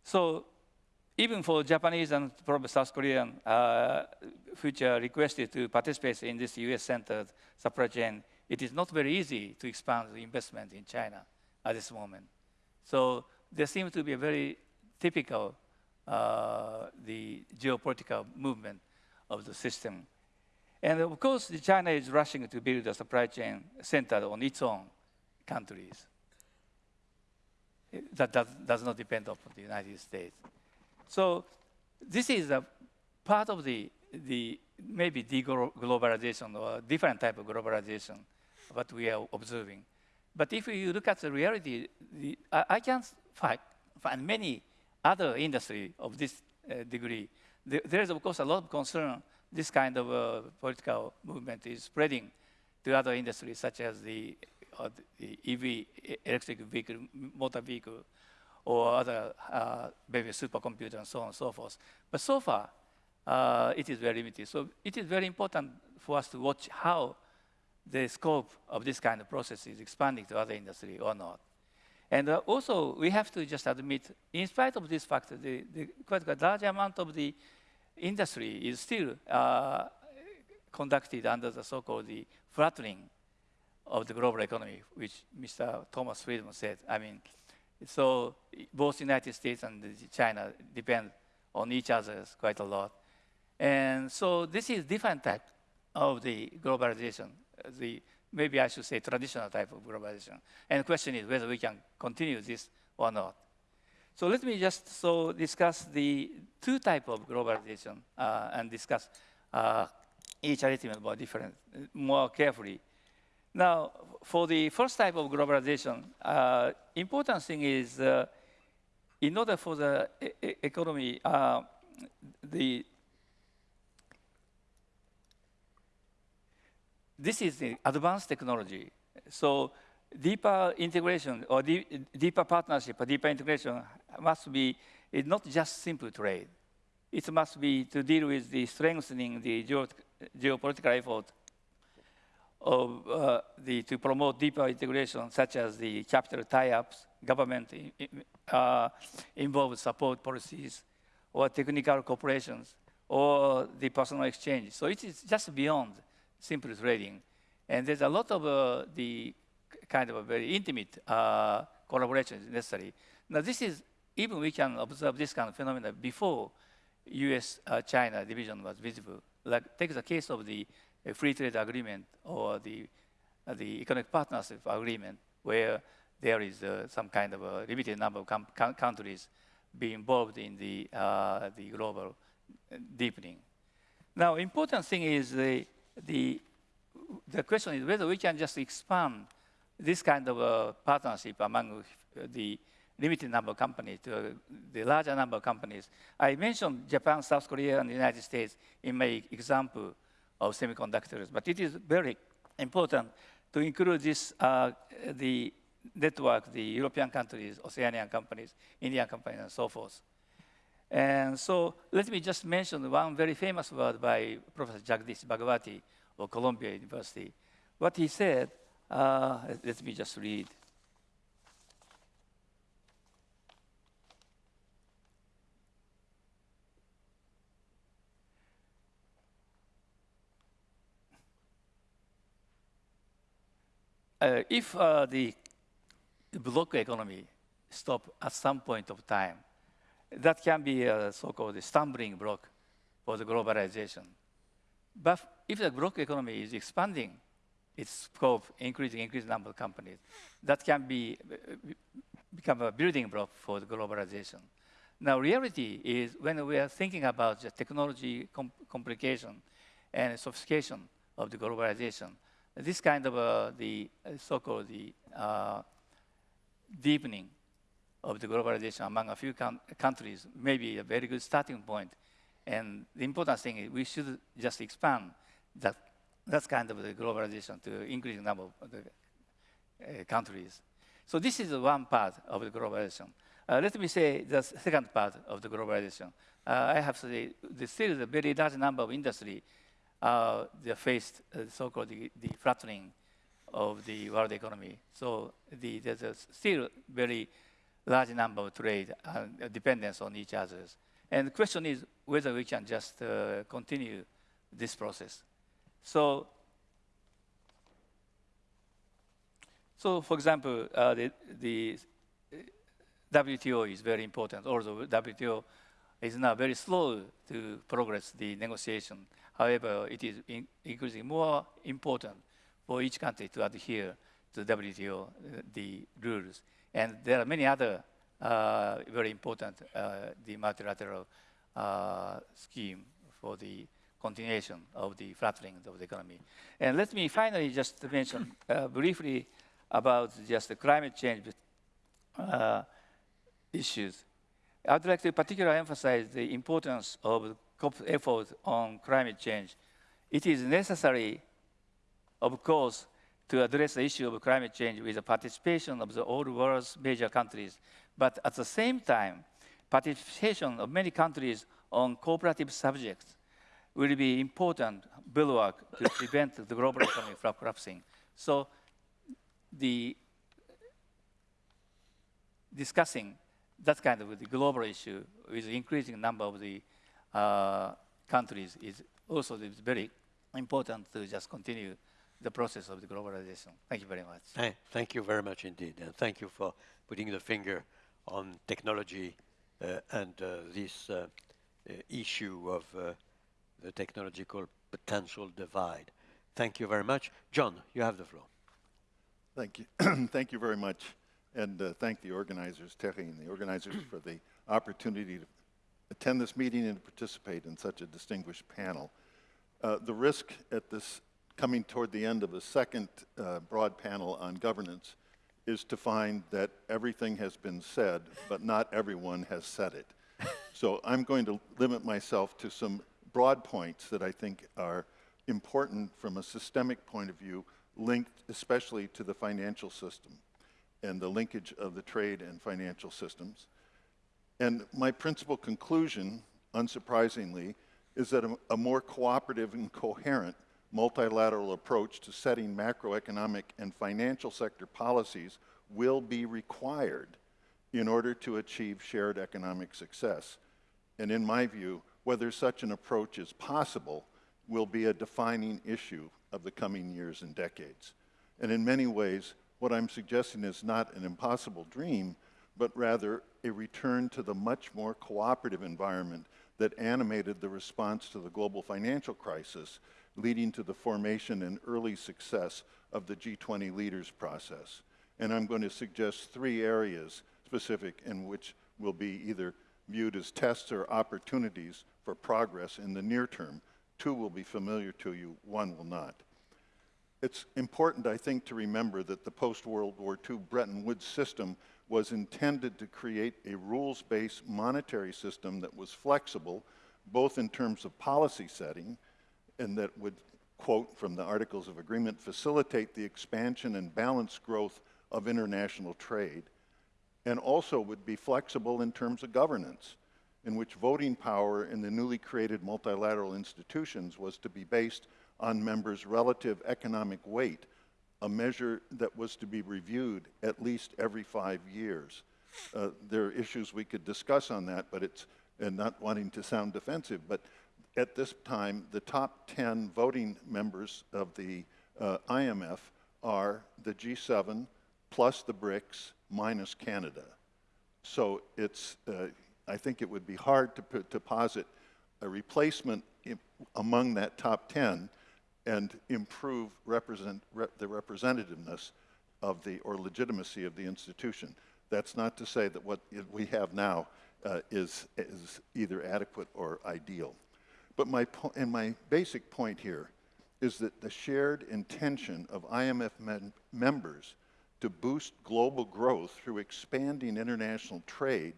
Speaker 5: So even for Japanese and probably South Korean, uh, which are requested to participate in this US-centered supply chain, it is not very easy to expand the investment in China at this moment. So there seems to be a very typical uh, the geopolitical movement of the system. And of course, China is rushing to build a supply chain centered on its own countries. That does, does not depend on the United States. So this is a part of the, the maybe deglobalization or a different type of globalization what we are observing. But if you look at the reality, the, I, I can find, find many other industry of this uh, degree. The, there is, of course, a lot of concern this kind of uh, political movement is spreading to other industries, such as the, uh, the EV, electric vehicle, motor vehicle, or other uh, maybe supercomputer and so on and so forth. But so far, uh, it is very limited. So it is very important for us to watch how the scope of this kind of process is expanding to other industry or not. And uh, also, we have to just admit, in spite of this fact, the, the quite a large amount of the industry is still uh, conducted under the so-called the flattening of the global economy, which Mr. Thomas Friedman said. I mean, so both United States and China depend on each other quite a lot. And so this is different type of the globalization the, maybe I should say traditional type of globalization. And the question is whether we can continue this or not. So let me just so discuss the two type of globalization uh, and discuss uh, each element more different, more carefully. Now, for the first type of globalization, uh, important thing is uh, in order for the e economy, uh, the this is the advanced technology. So deeper integration or deeper partnership or deeper integration must be it's not just simple trade. It must be to deal with the strengthening the geo geopolitical effort of uh, the, to promote deeper integration, such as the capital tie-ups, government uh, involved support policies, or technical cooperations, or the personal exchange. So it is just beyond simple trading. And there's a lot of uh, the kind of a very intimate uh, collaboration is necessary. Now this is, even we can observe this kind of phenomena before US-China division was visible. Like take the case of the uh, free trade agreement or the, uh, the economic partnership agreement where there is uh, some kind of a limited number of countries be involved in the, uh, the global uh, deepening. Now, important thing is the, the, the question is whether we can just expand this kind of uh, partnership among the limited number of companies to the larger number of companies. I mentioned Japan, South Korea, and the United States in my example of semiconductors, but it is very important to include this, uh, the network, the European countries, Oceanian companies, Indian companies, and so forth. And so let me just mention one very famous word by Professor Jagdish Bhagwati of Columbia University. What he said, uh, let me just read. Uh, if uh, the block economy stop at some point of time, that can be a so-called stumbling block for the globalization. But if the block economy is expanding its scope, increasing, increasing number of companies, that can be become a building block for the globalization. Now, reality is when we are thinking about the technology com complication and sophistication of the globalization, this kind of uh, the uh, so-called the uh, deepening of the globalization among a few coun- countries may be a very good starting point. And the important thing is we should just expand that, that kind of the globalization to increasing number of the uh, countries. So this is one part of the globalization. Uh, let me say the second part of the globalization. Uh, I have to say, there's still a very large number of industry uh, faced uh, so-called the, the flattening of the world economy. So the, there's still very large number of trade and dependence on each other. And the question is whether we can just uh, continue this process. So, so for example, uh, the, the WTO is very important. Although WTO is now very slow to progress the negotiation. However, it is in increasingly more important for each country to adhere to WTO, uh, the rules. And there are many other uh, very important, uh, the multilateral uh, scheme for the continuation of the flattening of the economy. And let me finally just mention uh, briefly about just the climate change issues. I'd like to particularly emphasize the importance of COP's effort on climate change. It is necessary, of course, to address the issue of climate change with the participation of the all world's major countries. But at the same time, participation of many countries on cooperative subjects will be important bulwark to prevent the global economy from collapsing. So the discussing that kind of the global issue with increasing number of the uh, countries is also very important to just continue the process of the globalization. Thank you very much.
Speaker 1: Thank, thank you very much indeed, and thank you for putting the finger on technology uh, and uh, this uh, uh, issue of uh, the technological potential divide. Thank you very much. John, you have the floor.
Speaker 6: Thank you. *clears throat* thank you very much. And uh, thank the organizers, Thierry and the organizers, *clears throat* for the opportunity to attend this meeting and to participate in such a distinguished panel. Uh, the risk at this coming toward the end of a second uh, broad panel on governance is to find that everything has been said, but not everyone has said it. so I'm going to limit myself to some broad points that I think are important from a systemic point of view, linked especially to the financial system and the linkage of the trade and financial systems. And my principal conclusion, unsurprisingly, is that a, a more cooperative and coherent multilateral approach to setting macroeconomic and financial sector policies will be required in order to achieve shared economic success. And in my view, whether such an approach is possible will be a defining issue of the coming years and decades. And in many ways, what I'm suggesting is not an impossible dream, but rather a return to the much more cooperative environment that animated the response to the global financial crisis, leading to the formation and early success of the G20 leaders process. And I'm going to suggest three areas specific in which will be either viewed as tests or opportunities for progress in the near term. Two will be familiar to you, one will not. It's important, I think, to remember that the post-World War II Bretton Woods system was intended to create a rules-based monetary system that was flexible, both in terms of policy setting, and that would, quote from the Articles of Agreement, facilitate the expansion and balanced growth of international trade, and also would be flexible in terms of governance, in which voting power in the newly created multilateral institutions was to be based on members' relative economic weight a measure that was to be reviewed at least every five years. Uh, there are issues we could discuss on that, but it's, and not wanting to sound defensive, but at this time, the top 10 voting members of the uh, IMF are the G7 plus the BRICS minus Canada. So it's, uh, I think it would be hard to, put, to posit a replacement among that top 10 and improve represent, rep, the representativeness of the, or legitimacy of the institution. That's not to say that what we have now uh, is, is either adequate or ideal. But my, and my basic point here is that the shared intention of IMF members to boost global growth through expanding international trade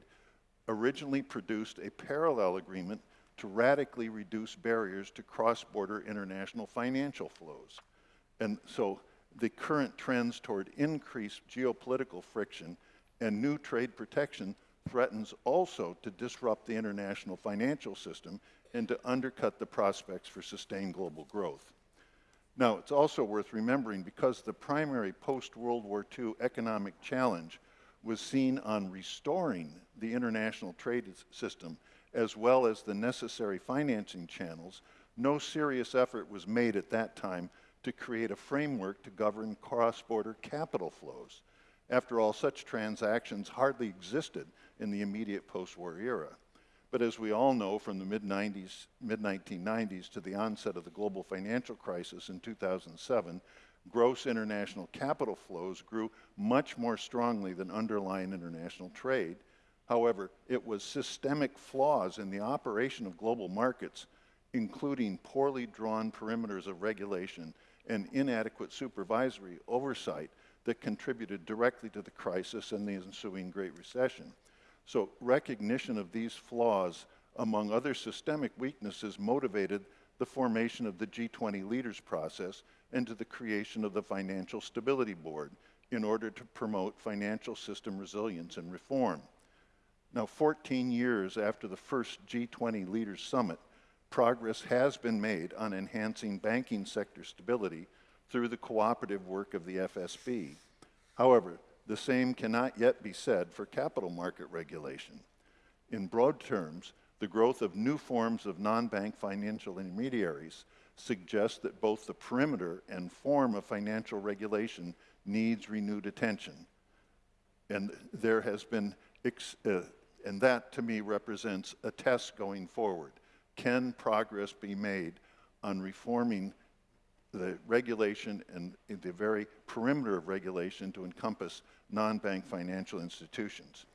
Speaker 6: originally produced a parallel agreement to radically reduce barriers to cross-border international financial flows. And so the current trends toward increased geopolitical friction and new trade protection threatens also to disrupt the international financial system and to undercut the prospects for sustained global growth. Now, it's also worth remembering because the primary post-World War II economic challenge was seen on restoring the international trade system as well as the necessary financing channels, no serious effort was made at that time to create a framework to govern cross-border capital flows. After all, such transactions hardly existed in the immediate post-war era. But as we all know from the mid-90s, mid-1990s to the onset of the global financial crisis in 2007, gross international capital flows grew much more strongly than underlying international trade, However, it was systemic flaws in the operation of global markets, including poorly drawn perimeters of regulation and inadequate supervisory oversight that contributed directly to the crisis and the ensuing Great Recession. So recognition of these flaws, among other systemic weaknesses, motivated the formation of the G20 leaders process and to the creation of the Financial Stability Board in order to promote financial system resilience and reform. Now, 14 years after the first G20 Leaders Summit, progress has been made on enhancing banking sector stability through the cooperative work of the FSB. However, the same cannot yet be said for capital market regulation. In broad terms, the growth of new forms of non-bank financial intermediaries suggests that both the perimeter and form of financial regulation needs renewed attention. And there has been uh, and that to me represents a test going forward. Can progress be made on reforming the regulation and the very perimeter of regulation to encompass non-bank financial institutions?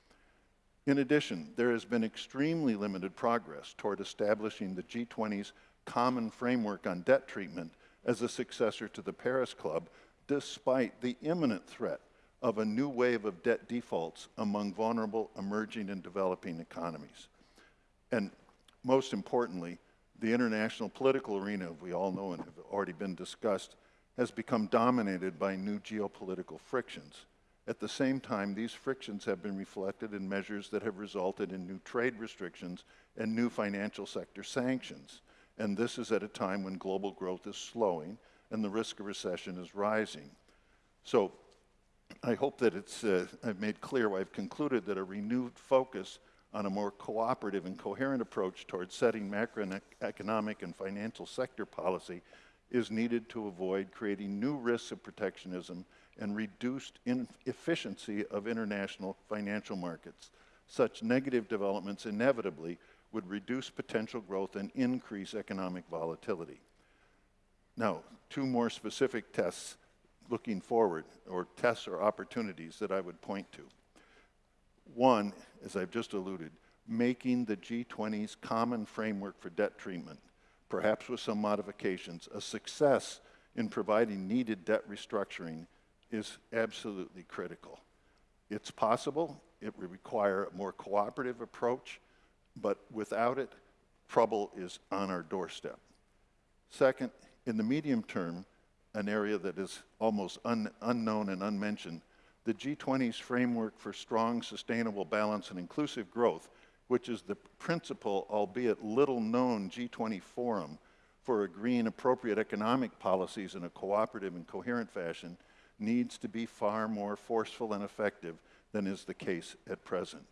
Speaker 6: In addition, there has been extremely limited progress toward establishing the G20's common framework on debt treatment as a successor to the Paris Club, despite the imminent threat of a new wave of debt defaults among vulnerable emerging and developing economies. And most importantly, the international political arena, we all know and have already been discussed, has become dominated by new geopolitical frictions. At the same time, these frictions have been reflected in measures that have resulted in new trade restrictions and new financial sector sanctions. and this is at a time when global growth is slowing and the risk of recession is rising. So I hope that it's, uh, I've made clear, I've concluded that a renewed focus on a more cooperative and coherent approach towards setting macroeconomic and financial sector policy is needed to avoid creating new risks of protectionism and reduced efficiency of international financial markets. Such negative developments inevitably would reduce potential growth and increase economic volatility. Now, two more specific tests looking forward, or tests or opportunities that I would point to. One, as I've just alluded, making the G20's common framework for debt treatment, perhaps with some modifications, a success in providing needed debt restructuring is absolutely critical. It's possible, it would require a more cooperative approach, but without it, trouble is on our doorstep. Second, in the medium term, an area that is almost un unknown and unmentioned, the G20's framework for strong, sustainable, balance, and inclusive growth, which is the principal, albeit little known G20 forum for agreeing appropriate economic policies in a cooperative and coherent fashion, needs to be far more forceful and effective than is the case at present.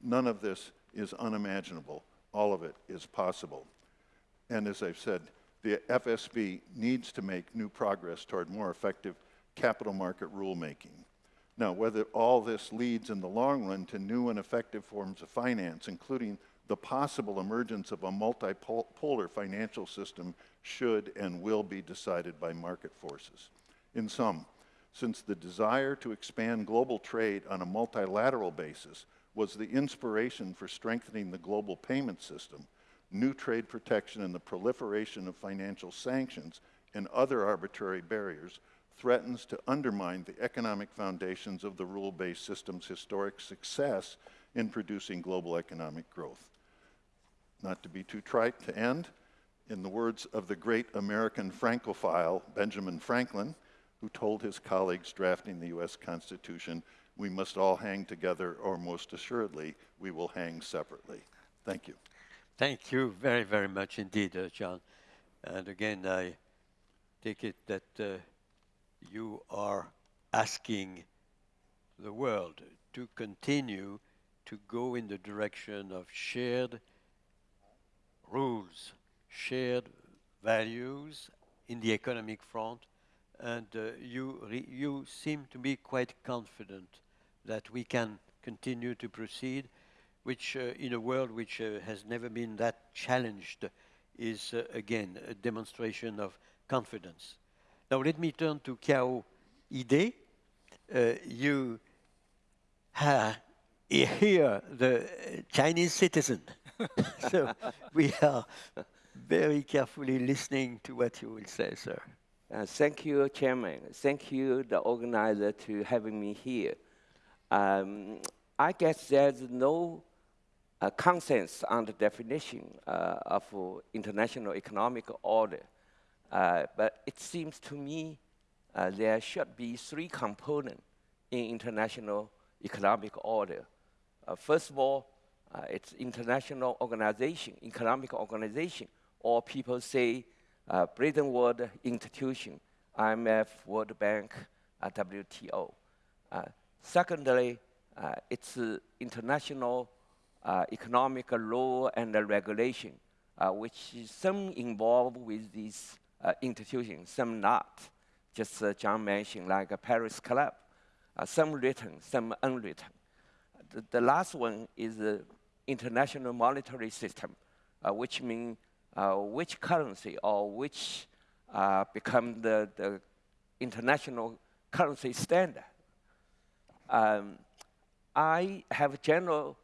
Speaker 6: None of this is unimaginable. All of it is possible. And as I've said, the FSB needs to make new progress toward more effective capital market rulemaking. Now, whether all this leads in the long run to new and effective forms of finance, including the possible emergence of a multipolar financial system, should and will be decided by market forces. In sum, since the desire to expand global trade on a multilateral basis was the inspiration for strengthening the global payment system, new trade protection and the proliferation of financial sanctions and other arbitrary barriers threatens to undermine the economic foundations of the rule-based system's historic success in producing global economic growth. Not to be too trite to end, in the words of the great American Francophile Benjamin Franklin, who told his colleagues drafting the US Constitution, we must all hang together, or most assuredly, we will hang separately. Thank you.
Speaker 1: Thank you very, very much indeed, uh, John. And again, I take it that uh, you are asking the world to continue to go in the direction of shared rules, shared values in the economic front, and uh, you, you seem to be quite confident that we can continue to proceed, which uh, in a world which uh, has never been that challenged is uh, again a demonstration of confidence. Now let me turn to Qiao Yide. Uh, you here, the Chinese citizen. *laughs* so we are very carefully listening to what you will say, sir.
Speaker 7: Uh, thank you, Chairman. Thank you, the organizer, to having me here. Um, I guess there's no uh, consensus on the definition uh, of international economic order. Uh, but it seems to me uh, there should be three components in international economic order. Uh, first of all, it's international organization, economic organization, or people say uh, Bretton Woods institution, IMF, World Bank, uh, WTO. Uh, secondly, uh, it's international uh, economic law and regulation, uh, which some involved with these institutions, some not. Just John mentioned, like a Paris Club, some written, some unwritten. The, the last one is the international monetary system, which means uh, which currency or which uh, become the, the international currency standard. Um, I have a general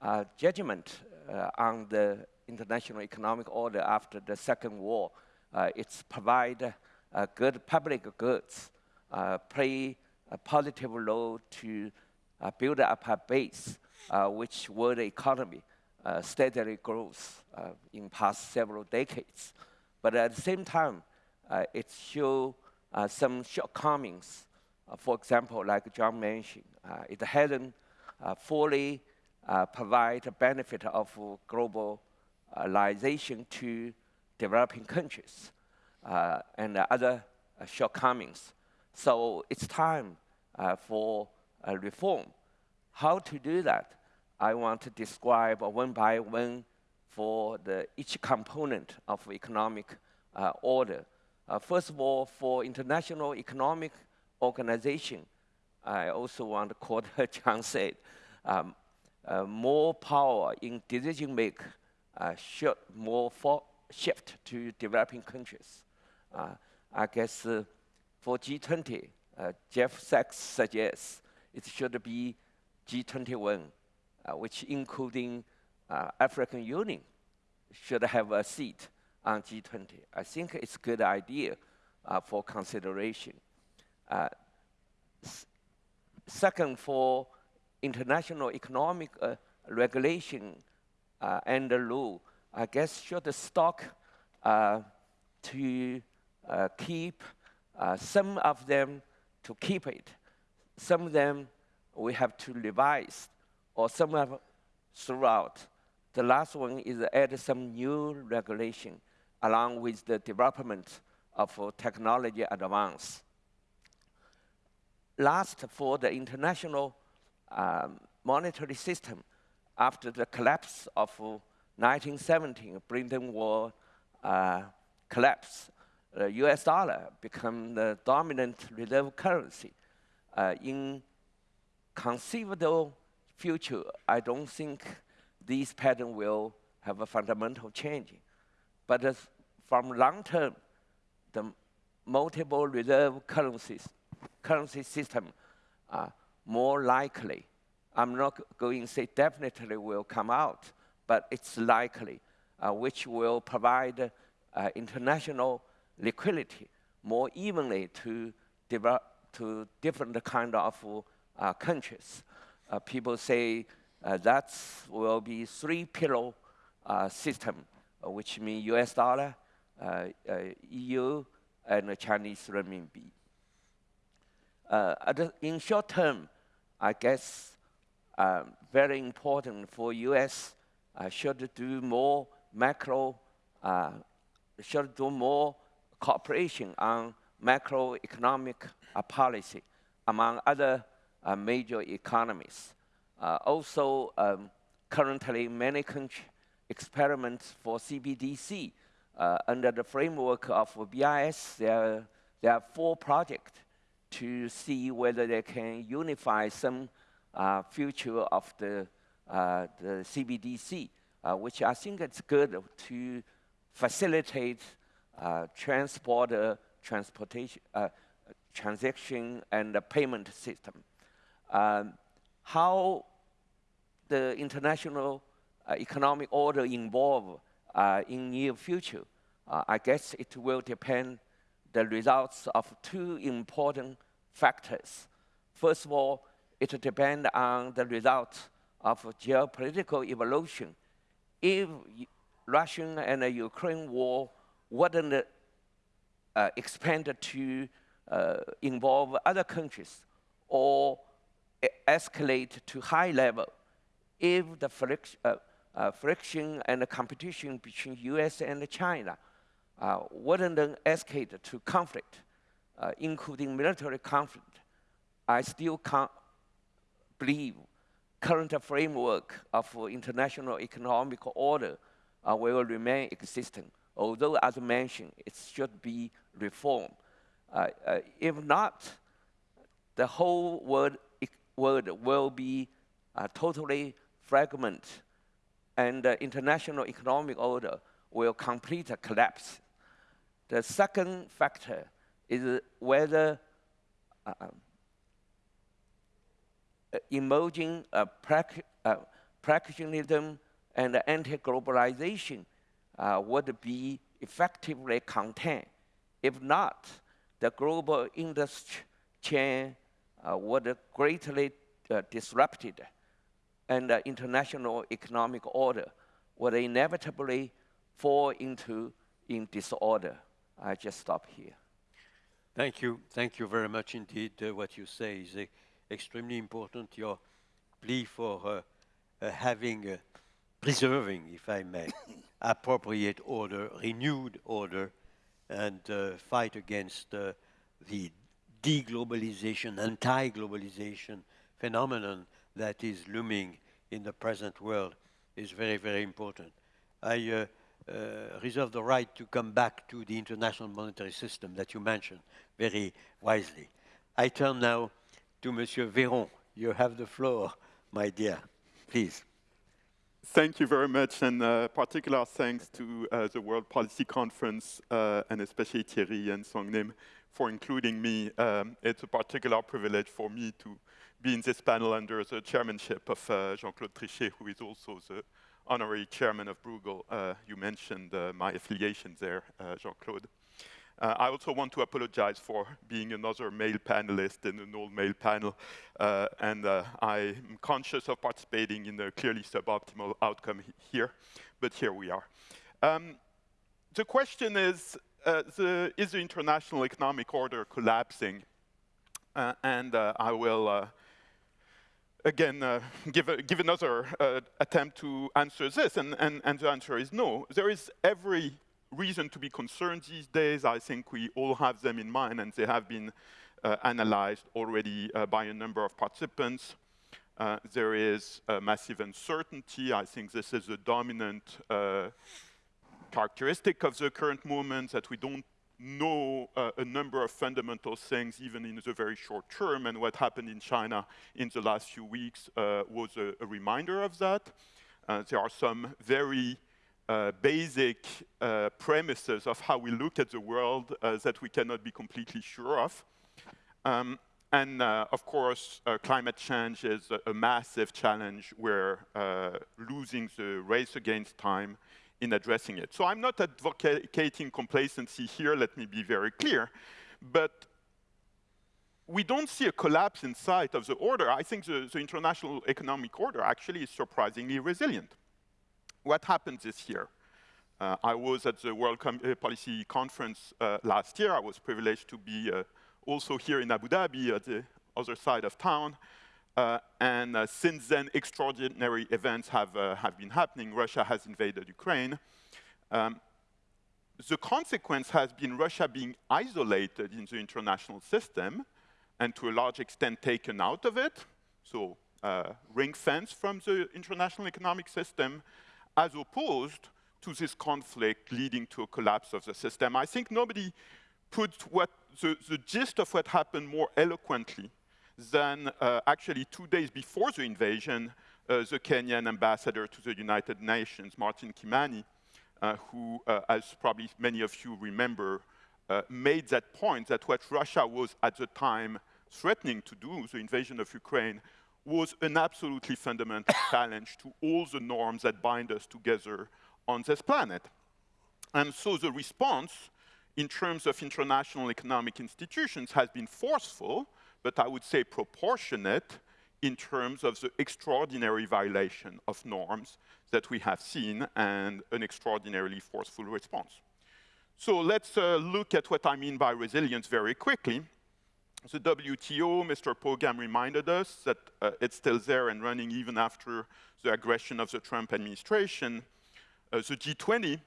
Speaker 7: uh, judgment uh, on the international economic order after the Second War. Uh, it's provide uh, good public goods, play a positive role to build up a base, which world economy uh, steadily grows uh, in past several decades. But at the same time, uh, it shows uh, some shortcomings. Uh, for example, like John mentioned, uh, it hasn't fully provide the benefit of globalization to developing countries uh, and other uh, shortcomings. So it's time uh, for reform. How to do that? I want to describe one by one for the, each component of economic order. First of all, for international economic organization, I also want to quote *laughs* John said, um, uh, more power in decision make uh, should more shift to developing countries. Uh, I guess uh, for G20, uh, Jeff Sachs suggests it should be G21, uh, which including African Union should have a seat on G20. I think it's a good idea for consideration. second, for international economic uh, regulation uh, and the law, I guess should the stock uh, to uh, keep uh, some of them to keep it. Some of them we have to revise, or some of throughout. The last one is add some new regulation along with the development of technology advance. Last, for the international um, monetary system after the collapse of 1917, Britain Wall uh, collapse. The US dollar became the dominant reserve currency. Uh, in conceivable future, I don't think this pattern will have a fundamental change. But uh, from long term, the multiple reserve currencies, currency system are more likely. I'm not going to say definitely will come out, but it's likely, uh, which will provide uh, international liquidity more evenly to, to different kind of uh, countries. Uh, people say uh, that will be three pillar uh, system, which means US dollar, EU, and Chinese renminbi. in short term, I guess um, very important for U.S. Should do more macro, uh, should do more cooperation on macroeconomic uh, policy among other uh, major economies. Uh, also, um, currently many countries experiment for CBDC uh, under the framework of BIS. There, there are four projects to see whether they can unify some uh, future of the, uh, the CBDC, uh, which I think it's good to facilitate uh, transport, transportation, uh, transaction and payment system. Um, how the international uh, economic order involve in near future, I guess it will depend the results of two important factors. First of all, it depends on the result of geopolitical evolution. If Russian and Ukraine war wouldn't uh, expand to uh, involve other countries or escalate to high level, if the friction, uh, uh, friction and competition between US and China uh, wouldn't escalate to conflict, uh, including military conflict, I still can't believe current framework of international economic order uh, will remain existent, although as mentioned, it should be reformed. Uh, uh, if not, the whole world, world will be uh, totally fragmented and the international economic order will complete a collapse. The second factor is whether uh, emerging uh, uh, protectionism and anti-globalization uh, would be effectively contained. If not, the global industry chain uh, would greatly uh, disrupted and the international economic order would inevitably fall into in disorder. I just stop here.
Speaker 1: Thank you. Thank you very much indeed. Uh, what you say is extremely important. Your plea for uh, uh, having preserving, if I may, *coughs* appropriate order, renewed order, and uh, fight against uh, the deglobalization, anti-globalization phenomenon that is looming in the present world is very, very important. I uh, uh, reserve the right to come back to the international monetary system that you mentioned very wisely. I turn now to Monsieur Véron. You have the floor, my dear. Please.
Speaker 8: Thank you very much, and uh, particular thanks to uh, the World Policy Conference, uh, and especially Thierry and Song Nim for including me. Um, it's a particular privilege for me to be in this panel under the chairmanship of uh, Jean-Claude Trichet, who is also the honorary chairman of Bruegel. Uh, you mentioned uh, my affiliation there, Jean-Claude. Uh, I also want to apologize for being another male panelist in an all-male panel, uh, and uh, I'm conscious of participating in a clearly suboptimal outcome here, but here we are. Um, the question is, uh, the, is the international economic order collapsing? Uh, and uh, I will again, uh, give, a, give another uh, attempt to answer this, and, and, and the answer is no. There is every reason to be concerned these days. I think we all have them in mind, and they have been uh, analyzed already uh, by a number of participants. Uh, there is massive uncertainty. I think this is a dominant uh, characteristic of the current moment, that we don't know uh, a number of fundamental things even in the very short term, and what happened in China in the last few weeks uh, was a, a, reminder of that. there are some very uh, basic uh, premises of how we look at the world uh, that we cannot be completely sure of. Um, and uh, of course, uh, climate change is a, a massive challenge. We're losing the race against time in addressing it. So I'm not advocating complacency here, let me be very clear, but we don't see a collapse in sight of the order. I think the, the international economic order actually is surprisingly resilient what happened this year? Uh, I was at the World Com uh, Policy Conference uh, last year. I was privileged to be uh, also here in Abu Dhabi at the other side of town. Uh, and uh, since then, extraordinary events have, have been happening. Russia has invaded Ukraine. Um, the consequence has been Russia being isolated in the international system and to a large extent taken out of it, so ring fence from the international economic system, as opposed to this conflict leading to a collapse of the system. I think nobody put what, the, the gist of what happened more eloquently than uh, actually two days before the invasion, uh, the Kenyan ambassador to the United Nations, Martin Kimani, uh, who, uh, as probably many of you remember, uh, made that point that what Russia was at the time threatening to do, the invasion of Ukraine, was an absolutely fundamental *coughs* challenge to all the norms that bind us together on this planet. And so the response in terms of international economic institutions has been forceful, but I would say proportionate in terms of the extraordinary violation of norms that we have seen and an extraordinarily forceful response. So let's uh, look at what I mean by resilience very quickly the WTO, Mr. Pogam reminded us that uh, it's still there and running even after the aggression of the Trump administration. Uh, the G20,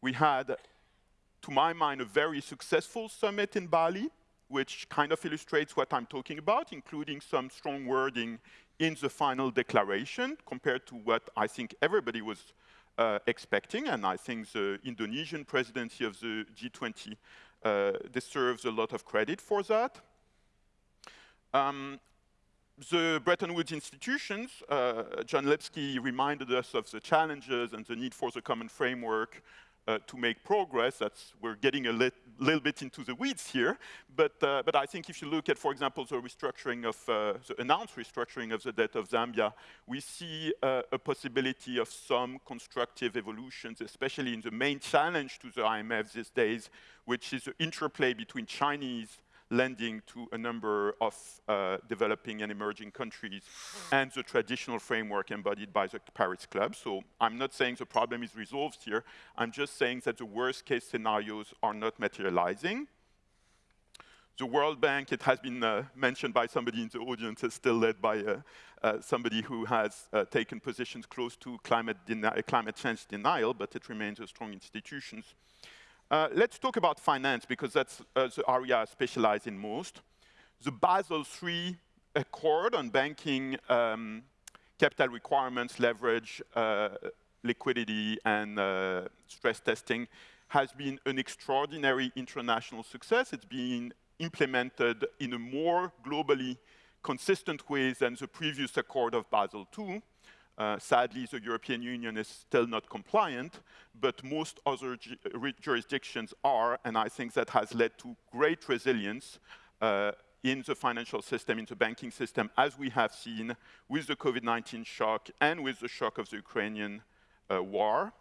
Speaker 8: we had, to my mind, a very successful summit in Bali, which kind of illustrates what I'm talking about, including some strong wording in the final declaration compared to what I think everybody was uh, expecting. And I think the Indonesian presidency of the G20 uh, deserves a lot of credit for that. Um, the Bretton Woods institutions, uh, John Lipsky reminded us of the challenges and the need for the common framework uh, to make progress. That's, we're getting a lit, little bit into the weeds here, but, uh, but I think if you look at, for example, the restructuring of, uh, the announced restructuring of the debt of Zambia, we see uh, a possibility of some constructive evolutions, especially in the main challenge to the IMF these days, which is the interplay between Chinese lending to a number of uh, developing and emerging countries and the traditional framework embodied by the Paris Club. So I'm not saying the problem is resolved here. I'm just saying that the worst case scenarios are not materializing. The World Bank, it has been uh, mentioned by somebody in the audience, is still led by uh, uh, somebody who has uh, taken positions close to climate, climate change denial, but it remains a strong institution. Uh, let's talk about finance, because that's uh, the area I specialize in most. The Basel III Accord on banking um, capital requirements, leverage, liquidity, and stress testing has been an extraordinary international success. It's been implemented in a more globally consistent way than the previous accord of Basel II. Uh, sadly, the European Union is still not compliant, but most other ju jurisdictions are, and I think that has led to great resilience uh, in the financial system, in the banking system, as we have seen with the COVID-19 shock and with the shock of the Ukrainian uh, war.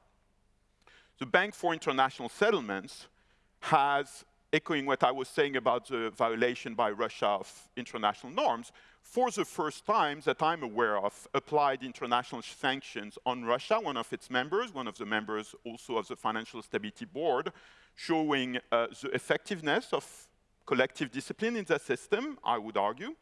Speaker 8: The Bank for International Settlements has echoing what I was saying about the violation by Russia of international norms, for the first time that I'm aware of, applied international sanctions on Russia, one of its members, one of the members also of the Financial Stability Board, showing uh, the effectiveness of collective discipline in the system, I would argue.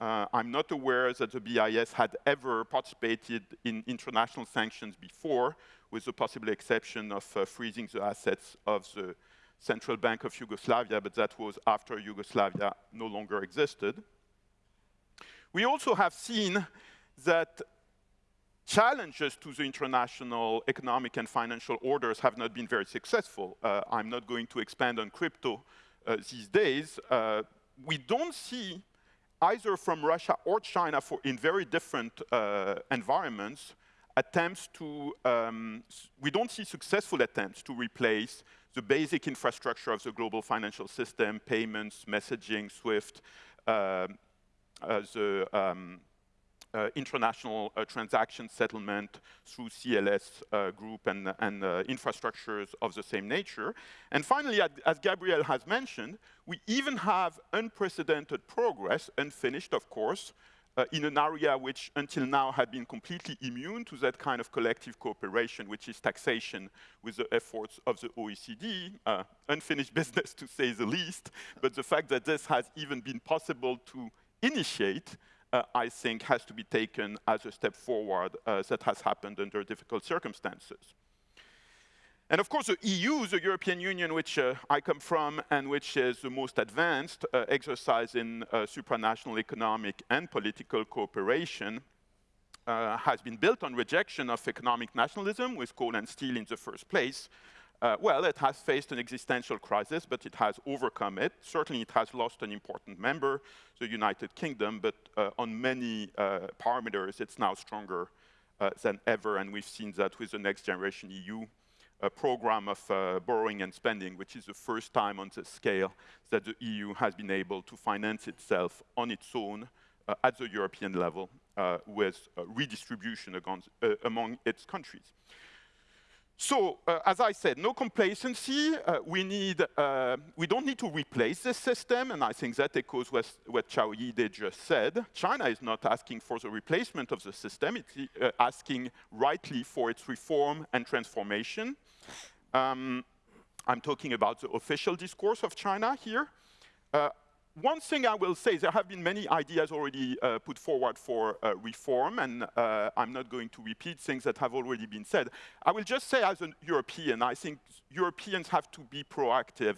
Speaker 8: Uh, I'm not aware that the BIS had ever participated in international sanctions before, with the possible exception of uh, freezing the assets of the Central Bank of Yugoslavia, but that was after Yugoslavia no longer existed. We also have seen that challenges to the international economic and financial orders have not been very successful. Uh, I'm not going to expand on crypto uh, these days. Uh, we don't see either from Russia or China for in very different uh, environments attempts to, um, we don't see successful attempts to replace the basic infrastructure of the global financial system, payments, messaging, SWIFT, uh, the um, uh, international uh, transaction settlement through CLS uh, group and, and uh, infrastructures of the same nature. And finally, as Gabriel has mentioned, we even have unprecedented progress, unfinished of course, uh, in an area which until now had been completely immune to that kind of collective cooperation, which is taxation with the efforts of the OECD, uh, unfinished *laughs* business to say the least, but the fact that this has even been possible to initiate, uh, I think has to be taken as a step forward uh, that has happened under difficult circumstances. And of course, the EU, the European Union, which uh, I come from and which is the most advanced uh, exercise in uh, supranational economic and political cooperation, uh, has been built on rejection of economic nationalism with coal and steel in the first place. Uh, well, it has faced an existential crisis, but it has overcome it. Certainly, it has lost an important member, the United Kingdom, but uh, on many parameters, it's now stronger than ever, and we've seen that with the next generation EU a program of uh, borrowing and spending, which is the first time on this scale that the EU has been able to finance itself on its own uh, at the European level uh, with redistribution against, uh, among its countries. So, uh, as I said, no complacency. Uh, we need, uh, we don't need to replace this system, and I think that echoes what, what Qiao Yide just said. China is not asking for the replacement of the system, it's uh, asking rightly for its reform and transformation. Um, I'm talking about the official discourse of China here. One thing I will say, there have been many ideas already uh, put forward for uh, reform, and uh, I'm not going to repeat things that have already been said. I will just say as a European, I think Europeans have to be proactive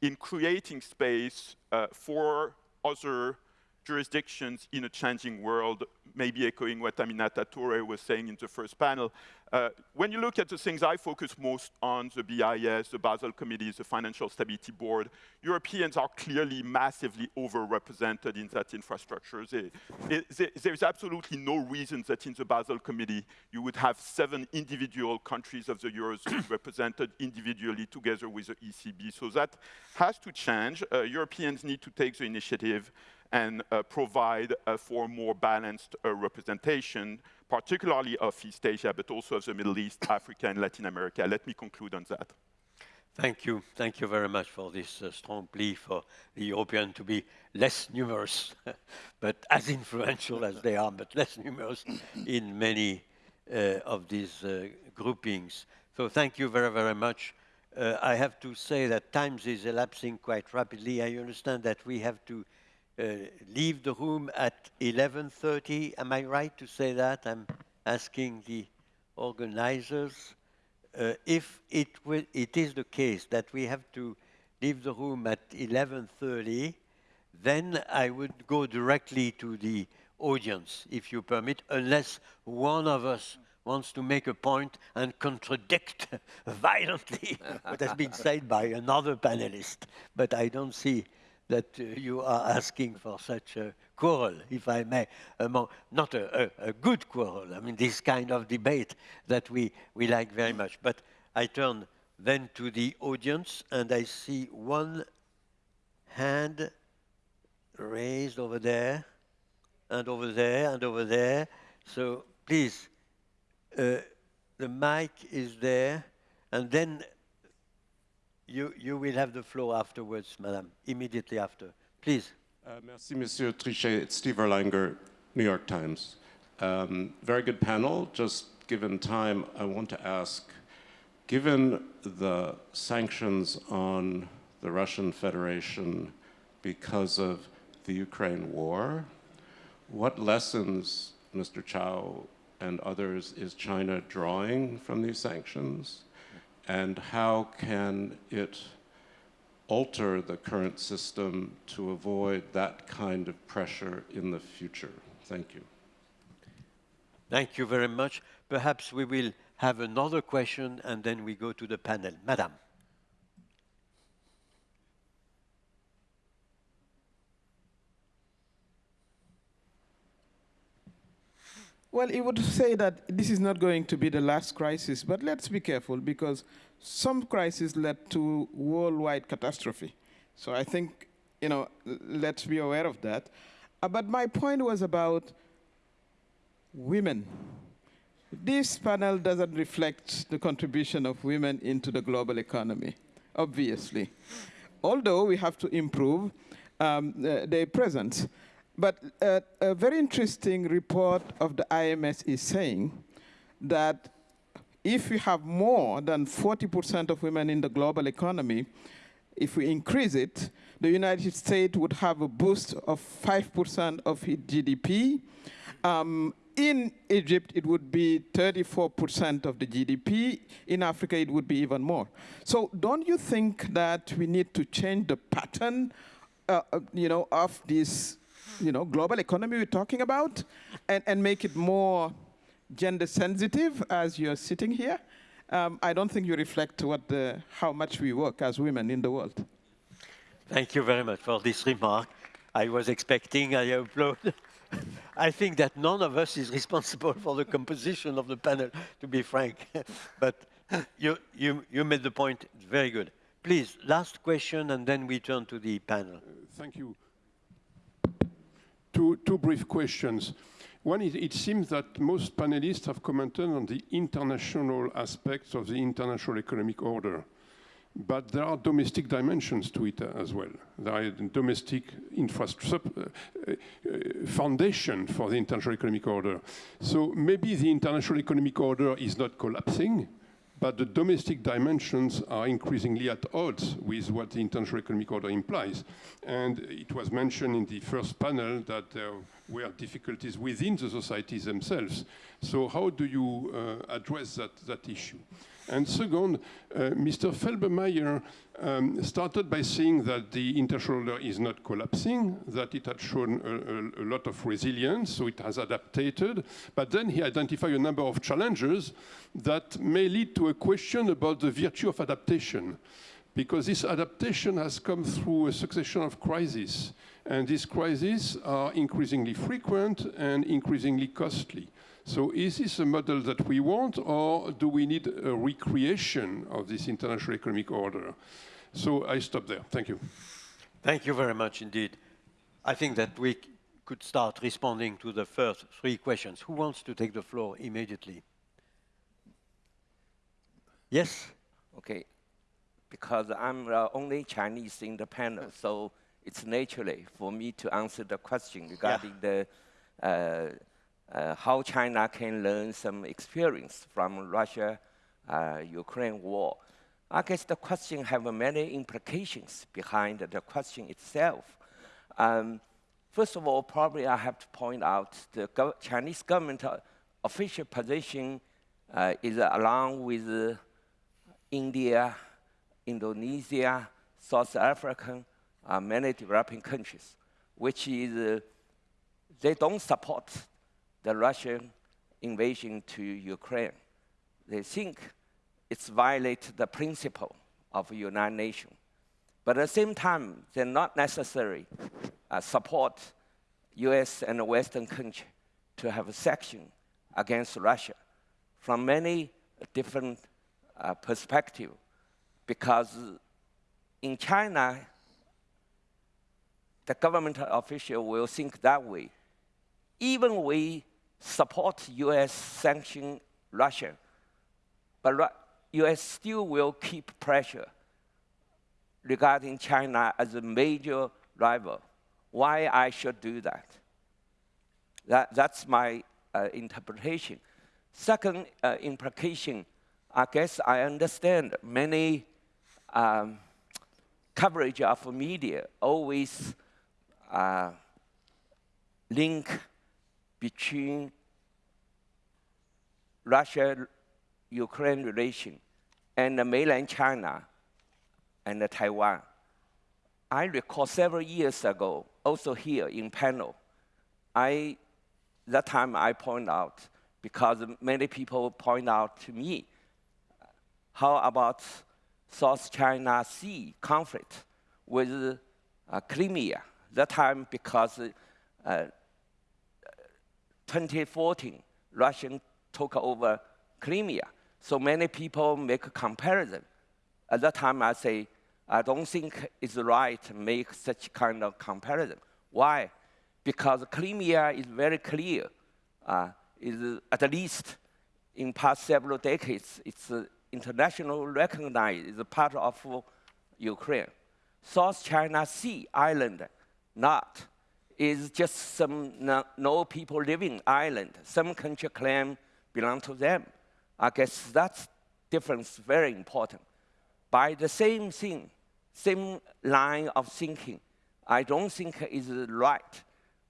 Speaker 8: in creating space uh, for other jurisdictions in a changing world, maybe echoing what Aminata Toure was saying in the first panel. Uh, when you look at the things I focus most on, the BIS, the Basel Committee, the Financial Stability Board, Europeans are clearly massively overrepresented in that infrastructure. They, they, there's absolutely no reason that in the Basel Committee you would have seven individual countries of the Eurozone *coughs* represented individually together with the ECB. So that has to change. Uh, Europeans need to take the initiative and uh, provide uh, for more balanced uh, representation, particularly of East Asia, but also of the Middle East, Africa, and Latin America. Let me conclude on that.
Speaker 1: Thank you. Thank you very much for this uh, strong plea for the European to be less numerous, *laughs* but as influential as they are, but less numerous *coughs* in many uh, of these uh, groupings. So thank you very, very much. uh, I have to say that time is elapsing quite rapidly. I understand that we have to leave the room at 11.30. Am I right to say that? I'm asking the organizers. Uh, if it, will, it is the case that we have to leave the room at 11.30, then I would go directly to the audience, if you permit, unless one of us wants to make a point and contradict *laughs* violently *laughs* what has been said by another panelist. But I don't see that uh, you are asking for such a quarrel, if I may, among, not a, a, a, good quarrel, I mean, this kind of debate that we, we like very much. But I turn then to the audience, and I see one hand raised over there, and over there, and over there. So please, uh, the mic is there, and then you, you will have the floor afterwards, madam, immediately after. Please.
Speaker 9: Uh, merci, Monsieur Trichet. It's Steve Erlanger, New York Times. Um, very good panel. Just given time, I want to ask, given the sanctions on the Russian Federation because of the Ukraine war, what lessons, Mr. Qiao and others, is China drawing from these sanctions? And how can it alter the current system to avoid that kind of pressure in the future? Thank you.
Speaker 1: Thank you very much. Perhaps we will have another question and then we go to the panel. Madam.
Speaker 10: Well, it would *laughs* say that this is not going to be the last crisis, but let's be careful because some crises led to worldwide catastrophe. So I think, you know, let's be aware of that. Uh, but my point was about women. This panel doesn't reflect the contribution of women into the global economy, obviously. Although we have to improve um, uh, their presence. But uh, a very interesting report of the IMF is saying that if we have more than 40% of women in the global economy, if we increase it, the United States would have a boost of 5% of its GDP. Um, in Egypt, it would be 34% of the GDP. In Africa, it would be even more. So don't you think that we need to change the pattern uh, uh you know, of this you know, global economy we're talking about and, and make it more gender sensitive as you're sitting here. Um, I don't think you reflect what the, how much we work as women in the world.
Speaker 1: Thank you very much for this remark. I was expecting, I applaud. *laughs* I think that none of us is responsible for the composition of the panel, to be frank. *laughs* but *laughs* you, you, you made the point very good. Please, last question, and then we turn to the panel. Uh,
Speaker 11: thank you two, two brief questions. One is, it seems that most panelists have commented on the international aspects of the international economic order. But there are domestic dimensions to it as well. There are domestic infrastructure, uh, uh, foundation for the international economic order. So maybe the international economic order is not collapsing, but the domestic dimensions are increasingly at odds with what the international economic order implies. And it was mentioned in the first panel that there were difficulties within the societies themselves. So how do you uh, address that, that issue? And second, uh, Mr. Felbermayr um, started by saying that the international order is not collapsing, that it had shown a, a, a, lot of resilience, so it has adapted. But then he identified a number of challenges that may lead to a question about the virtue of adaptation. Because this adaptation has come through a succession of crises. And these crises are increasingly frequent and increasingly costly. So is this a model that we want, or do we need a recreation of this international economic order? So I stop there. Thank you.
Speaker 1: Thank you very much indeed. I think that we could start responding to the first three questions. Who wants to take the floor immediately? Yes?
Speaker 7: Okay. Because I'm uh, only Chinese in the panel, so it's naturally for me to answer the question regarding yeah. the uh, uh, how China can learn some experience from Russia-Ukraine uh, war. I guess the question have many implications behind the question itself. Um, first of all, probably I have to point out the Chinese government uh, official position uh, is along with India, Indonesia, South Africa, uh, many developing countries, which is uh, they don't support the Russian invasion to Ukraine. They think it's violate the principle of United Nations. But at the same time, they're not necessarily uh, support US and Western countries to have a section against Russia from many different uh, perspectives. Because in China, the government official will think that way. Even we support US sanction Russia, but US still will keep pressure regarding China as a major rival. Why I should do that? that that's my uh, interpretation. Second uh, implication, I guess I understand many um, coverage of media always uh, link between Russia-Ukraine relation and the mainland China and Taiwan. I recall several years ago, also here in panel, I, that time I point out, because many people point out to me, how about South China Sea conflict with uh, Crimea? That time because uh, 2014, Russia took over Crimea. So many people make a comparison. At that time, I say, I don't think it's right to make such kind of comparison. Why? Because Crimea is very clear. Uh, is at least in past several decades, it's uh, recognized as a part of Ukraine. South China Sea island, not is just some no, no, people living island. Some country claim belong to them. I guess that difference very important. By the same thing, same line of thinking, I don't think is right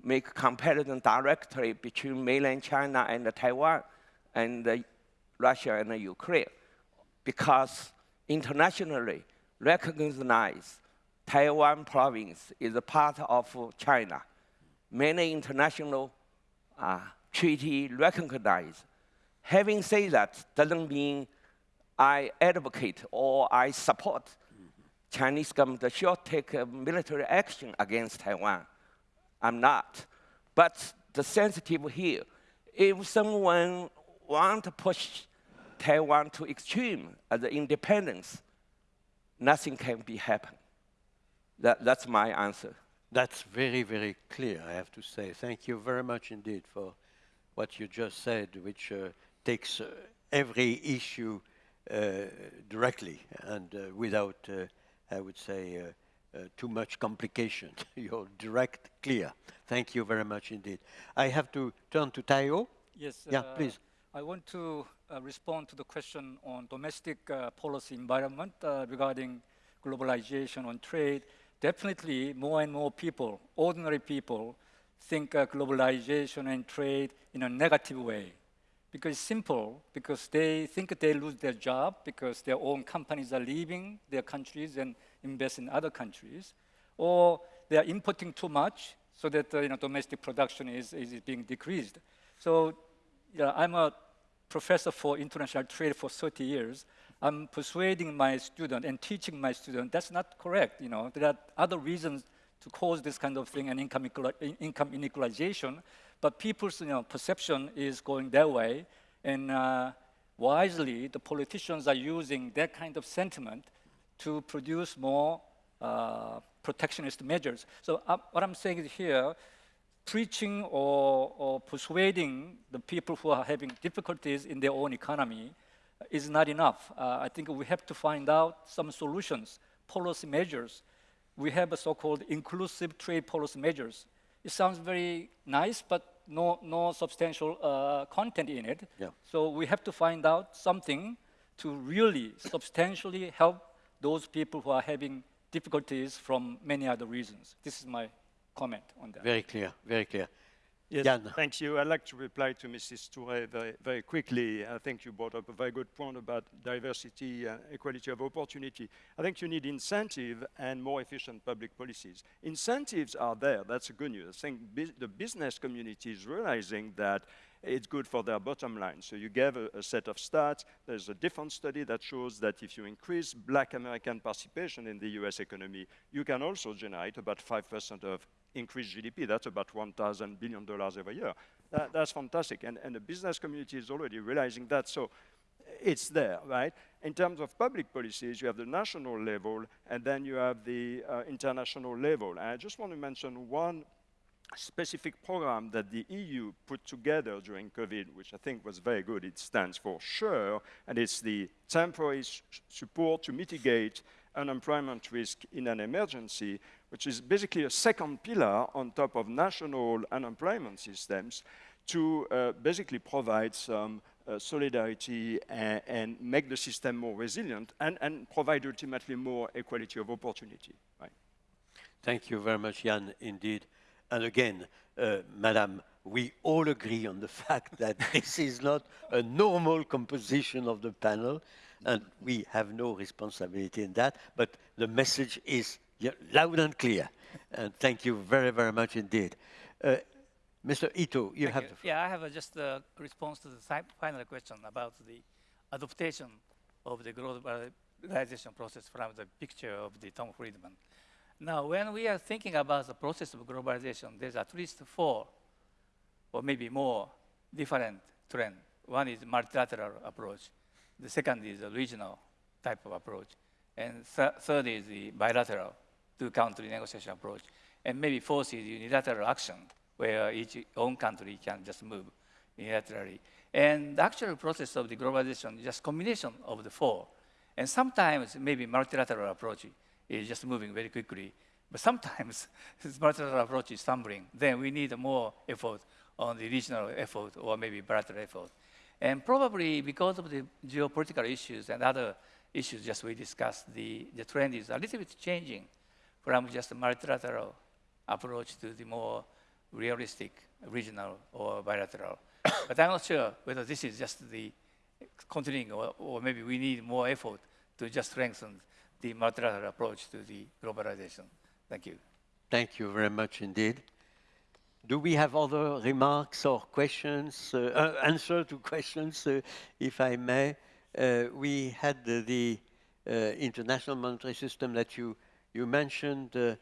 Speaker 7: make comparison directly between mainland China and Taiwan and uh, Russia and Ukraine because internationally recognized Taiwan province is a part of China many international uh, treaty recognize. Having said that, doesn't mean I advocate or I support mm -hmm. Chinese government should take military action against Taiwan. I'm not. But the sensitive here, if someone want to push Taiwan to extreme as independence, nothing can be happen. That, that's my answer.
Speaker 1: That's very, very clear, I have to say. Thank you very much indeed for what you just said, which uh, takes uh, every issue uh, directly and uh, without, uh, I would say, uh, too much complication. *laughs* You're direct, clear. Thank you very much indeed. I have to turn to Taeho.
Speaker 2: Yes.
Speaker 1: Yeah, please.
Speaker 2: I want to respond to the question on domestic policy environment regarding globalization on trade definitely more and more people, ordinary people, think uh, globalization and trade in a negative way. Because it's simple, because they think they lose their job because their own companies are leaving their countries and invest in other countries, or they are importing too much so that uh, you know, domestic production is, is being decreased. So yeah, I'm a professor for international trade for 30 years. I'm persuading my student and teaching my student that's not correct. You know, there are other reasons to cause this kind of thing and income, income inequalization, but people's you know, perception is going that way, and uh, wisely, the politicians are using that kind of sentiment to produce more uh, protectionist measures. So uh, what I'm saying is here, preaching or, or persuading the people who are having difficulties in their own economy is not enough. Uh, I think we have to find out some solutions, policy measures. We have a so-called inclusive trade policy measures. It sounds very nice, but no, no substantial uh, content in it.
Speaker 1: Yeah.
Speaker 2: So we have to find out something to really substantially help those people who are having difficulties from many other reasons. This is my comment on that.
Speaker 1: Very clear, very clear.
Speaker 3: Yes,
Speaker 1: Yann.
Speaker 3: thank you. I'd like to reply to Mrs. Touré very, very quickly. I think you brought up a very good point about diversity and equality of opportunity. I think you need incentive and more efficient public policies. Incentives are there, that's good news. I think bus the business community is realizing that it's good for their bottom line. So you gave a, a, set of stats. There's a different study that shows that if you increase black American participation in the US economy, you can also generate about 5% of increased GDP. That's about $1,000 billion every year. That, that's fantastic. And, and the business community is already realizing that. So it's there, right? In terms of public policies, you have the national level, and then you have the uh, international level. And I just want to mention one specific program that the EU put together during COVID, which I think was very good. It stands for SURE, and it's the temporary support to mitigate unemployment risk in an emergency, which is basically a second pillar on top of national unemployment systems to uh, basically provide some uh, solidarity and, and, make the system more resilient and, and, provide ultimately more equality of opportunity. Right.
Speaker 1: Thank you very much, Yann, indeed. And again, uh, Madam, we all agree on the *laughs* fact that this is not a normal composition of the panel, and we have no responsibility in that, but the message is loud and clear. And thank you very, very much indeed. Uh, Mr. Ito, you
Speaker 5: thank
Speaker 1: have
Speaker 5: you.
Speaker 1: the floor.
Speaker 5: Yeah, I have just a response to the final question about the adaptation of the globalization process from the picture of the Tom Friedman. Now, when we are thinking about the process of globalization, there's at least four or maybe more different trends. One is multilateral approach. The second is a regional type of approach. And th third is the bilateral two-country negotiation approach. And maybe fourth is unilateral action, where each own country can just move unilaterally. And the actual process of the globalization is just combination of the four. And sometimes maybe multilateral approach is just moving very quickly. But sometimes *laughs* this multilateral approach is stumbling. Then we need more effort on the regional effort or maybe bilateral effort. And probably because of the geopolitical issues and other issues just we discussed, the, the trend is a little bit changing from just a multilateral approach to the more realistic regional or bilateral. *coughs* but I'm not sure whether this is just the continuing or, or maybe we need more effort to just strengthen the multilateral approach to the globalization. Thank you.
Speaker 1: Thank you very much indeed. Do we have other remarks or questions, uh, uh, answer to questions, uh, if I may? Uh, we had the, the uh, international monetary system that you, you mentioned, uh,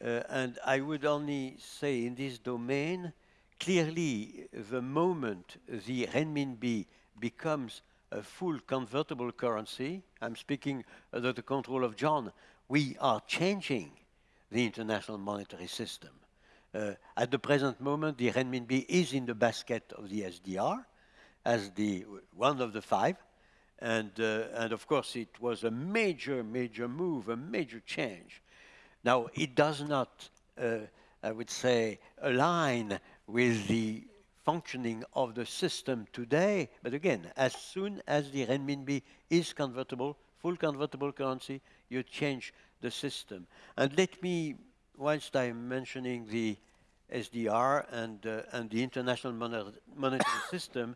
Speaker 1: and I would only say in this domain, clearly the moment the renminbi becomes a full convertible currency, I'm speaking under the control of John, we are changing the international monetary system. Uh, at the present moment, the renminbi is in the basket of the SDR as the one of the five. And, uh, and of course, it was a major, major move, a major change. Now, it does not, uh, I would say, align with the functioning of the system today. But again, as soon as the renminbi is convertible, full convertible currency, you change the system. And let me, whilst I'm mentioning the SDR and, uh, and the international monetary system,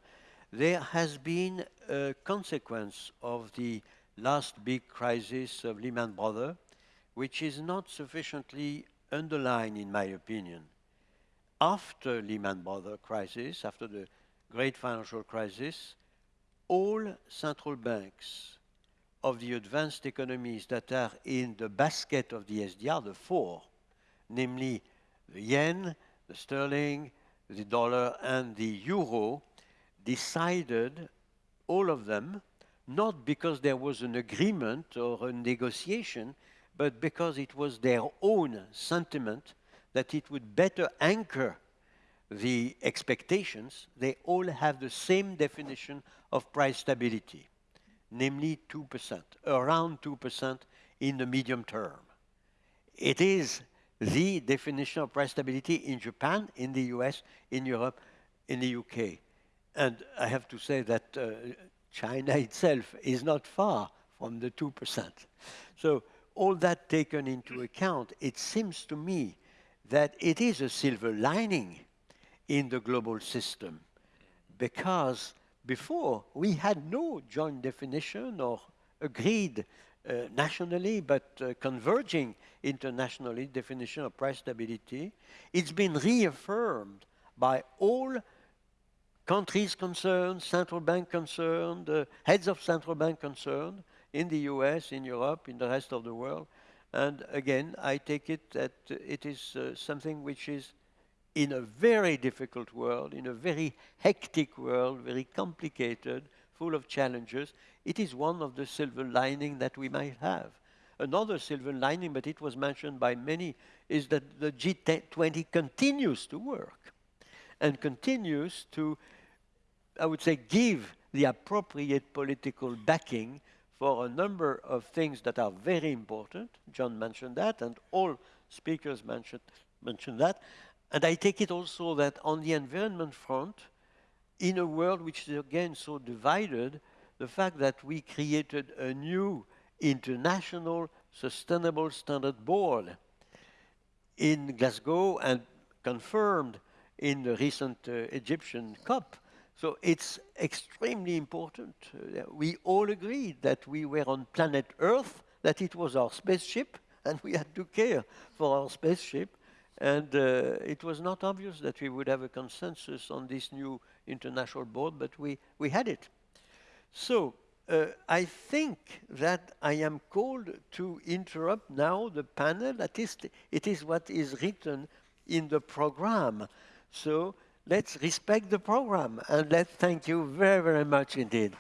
Speaker 1: there has been a consequence of the last big crisis of Lehman Brothers, which is not sufficiently underlined, in my opinion. After Lehman Brothers crisis, after the great financial crisis, all central banks of the advanced economies that are in the basket of the SDR, the four, namely the yen, the sterling, the dollar, and the euro, decided, all of them, not because there was an agreement or a negotiation, but because it was their own sentiment that it would better anchor the expectations, they all have the same definition of price stability namely 2%, around 2% in the medium term. It is the definition of price stability in Japan, in the US, in Europe, in the UK. And I have to say that uh, China itself is not far from the 2%. So all that taken into account, it seems to me that it is a silver lining in the global system because before we had no joint definition or agreed uh, nationally but uh, converging internationally definition of price stability. It's been reaffirmed by all countries concerned, central bank concerned, uh, heads of central bank concerned in the US, in Europe, in the rest of the world. And again, I take it that it is uh, something which is in a very difficult world, in a very hectic world, very complicated, full of challenges, it is one of the silver lining that we might have. Another silver lining, but it was mentioned by many, is that the G20 continues to work and continues to, I would say, give the appropriate political backing for a number of things that are very important. John mentioned that, and all speakers mentioned, mentioned that. And I take it also that on the environment front, in a world which is again so divided, the fact that we created a new international sustainable standard board in Glasgow and confirmed in the recent uh, Egyptian COP. So it's extremely important. Uh, we all agreed that we were on planet Earth, that it was our spaceship, and we had to care for our spaceship. And uh, it was not obvious that we would have a consensus on this new international board, but we, we had it. So uh, I think that I am called to interrupt now the panel. At least it is what is written in the program. So let's respect the program and let's thank you very, very much indeed.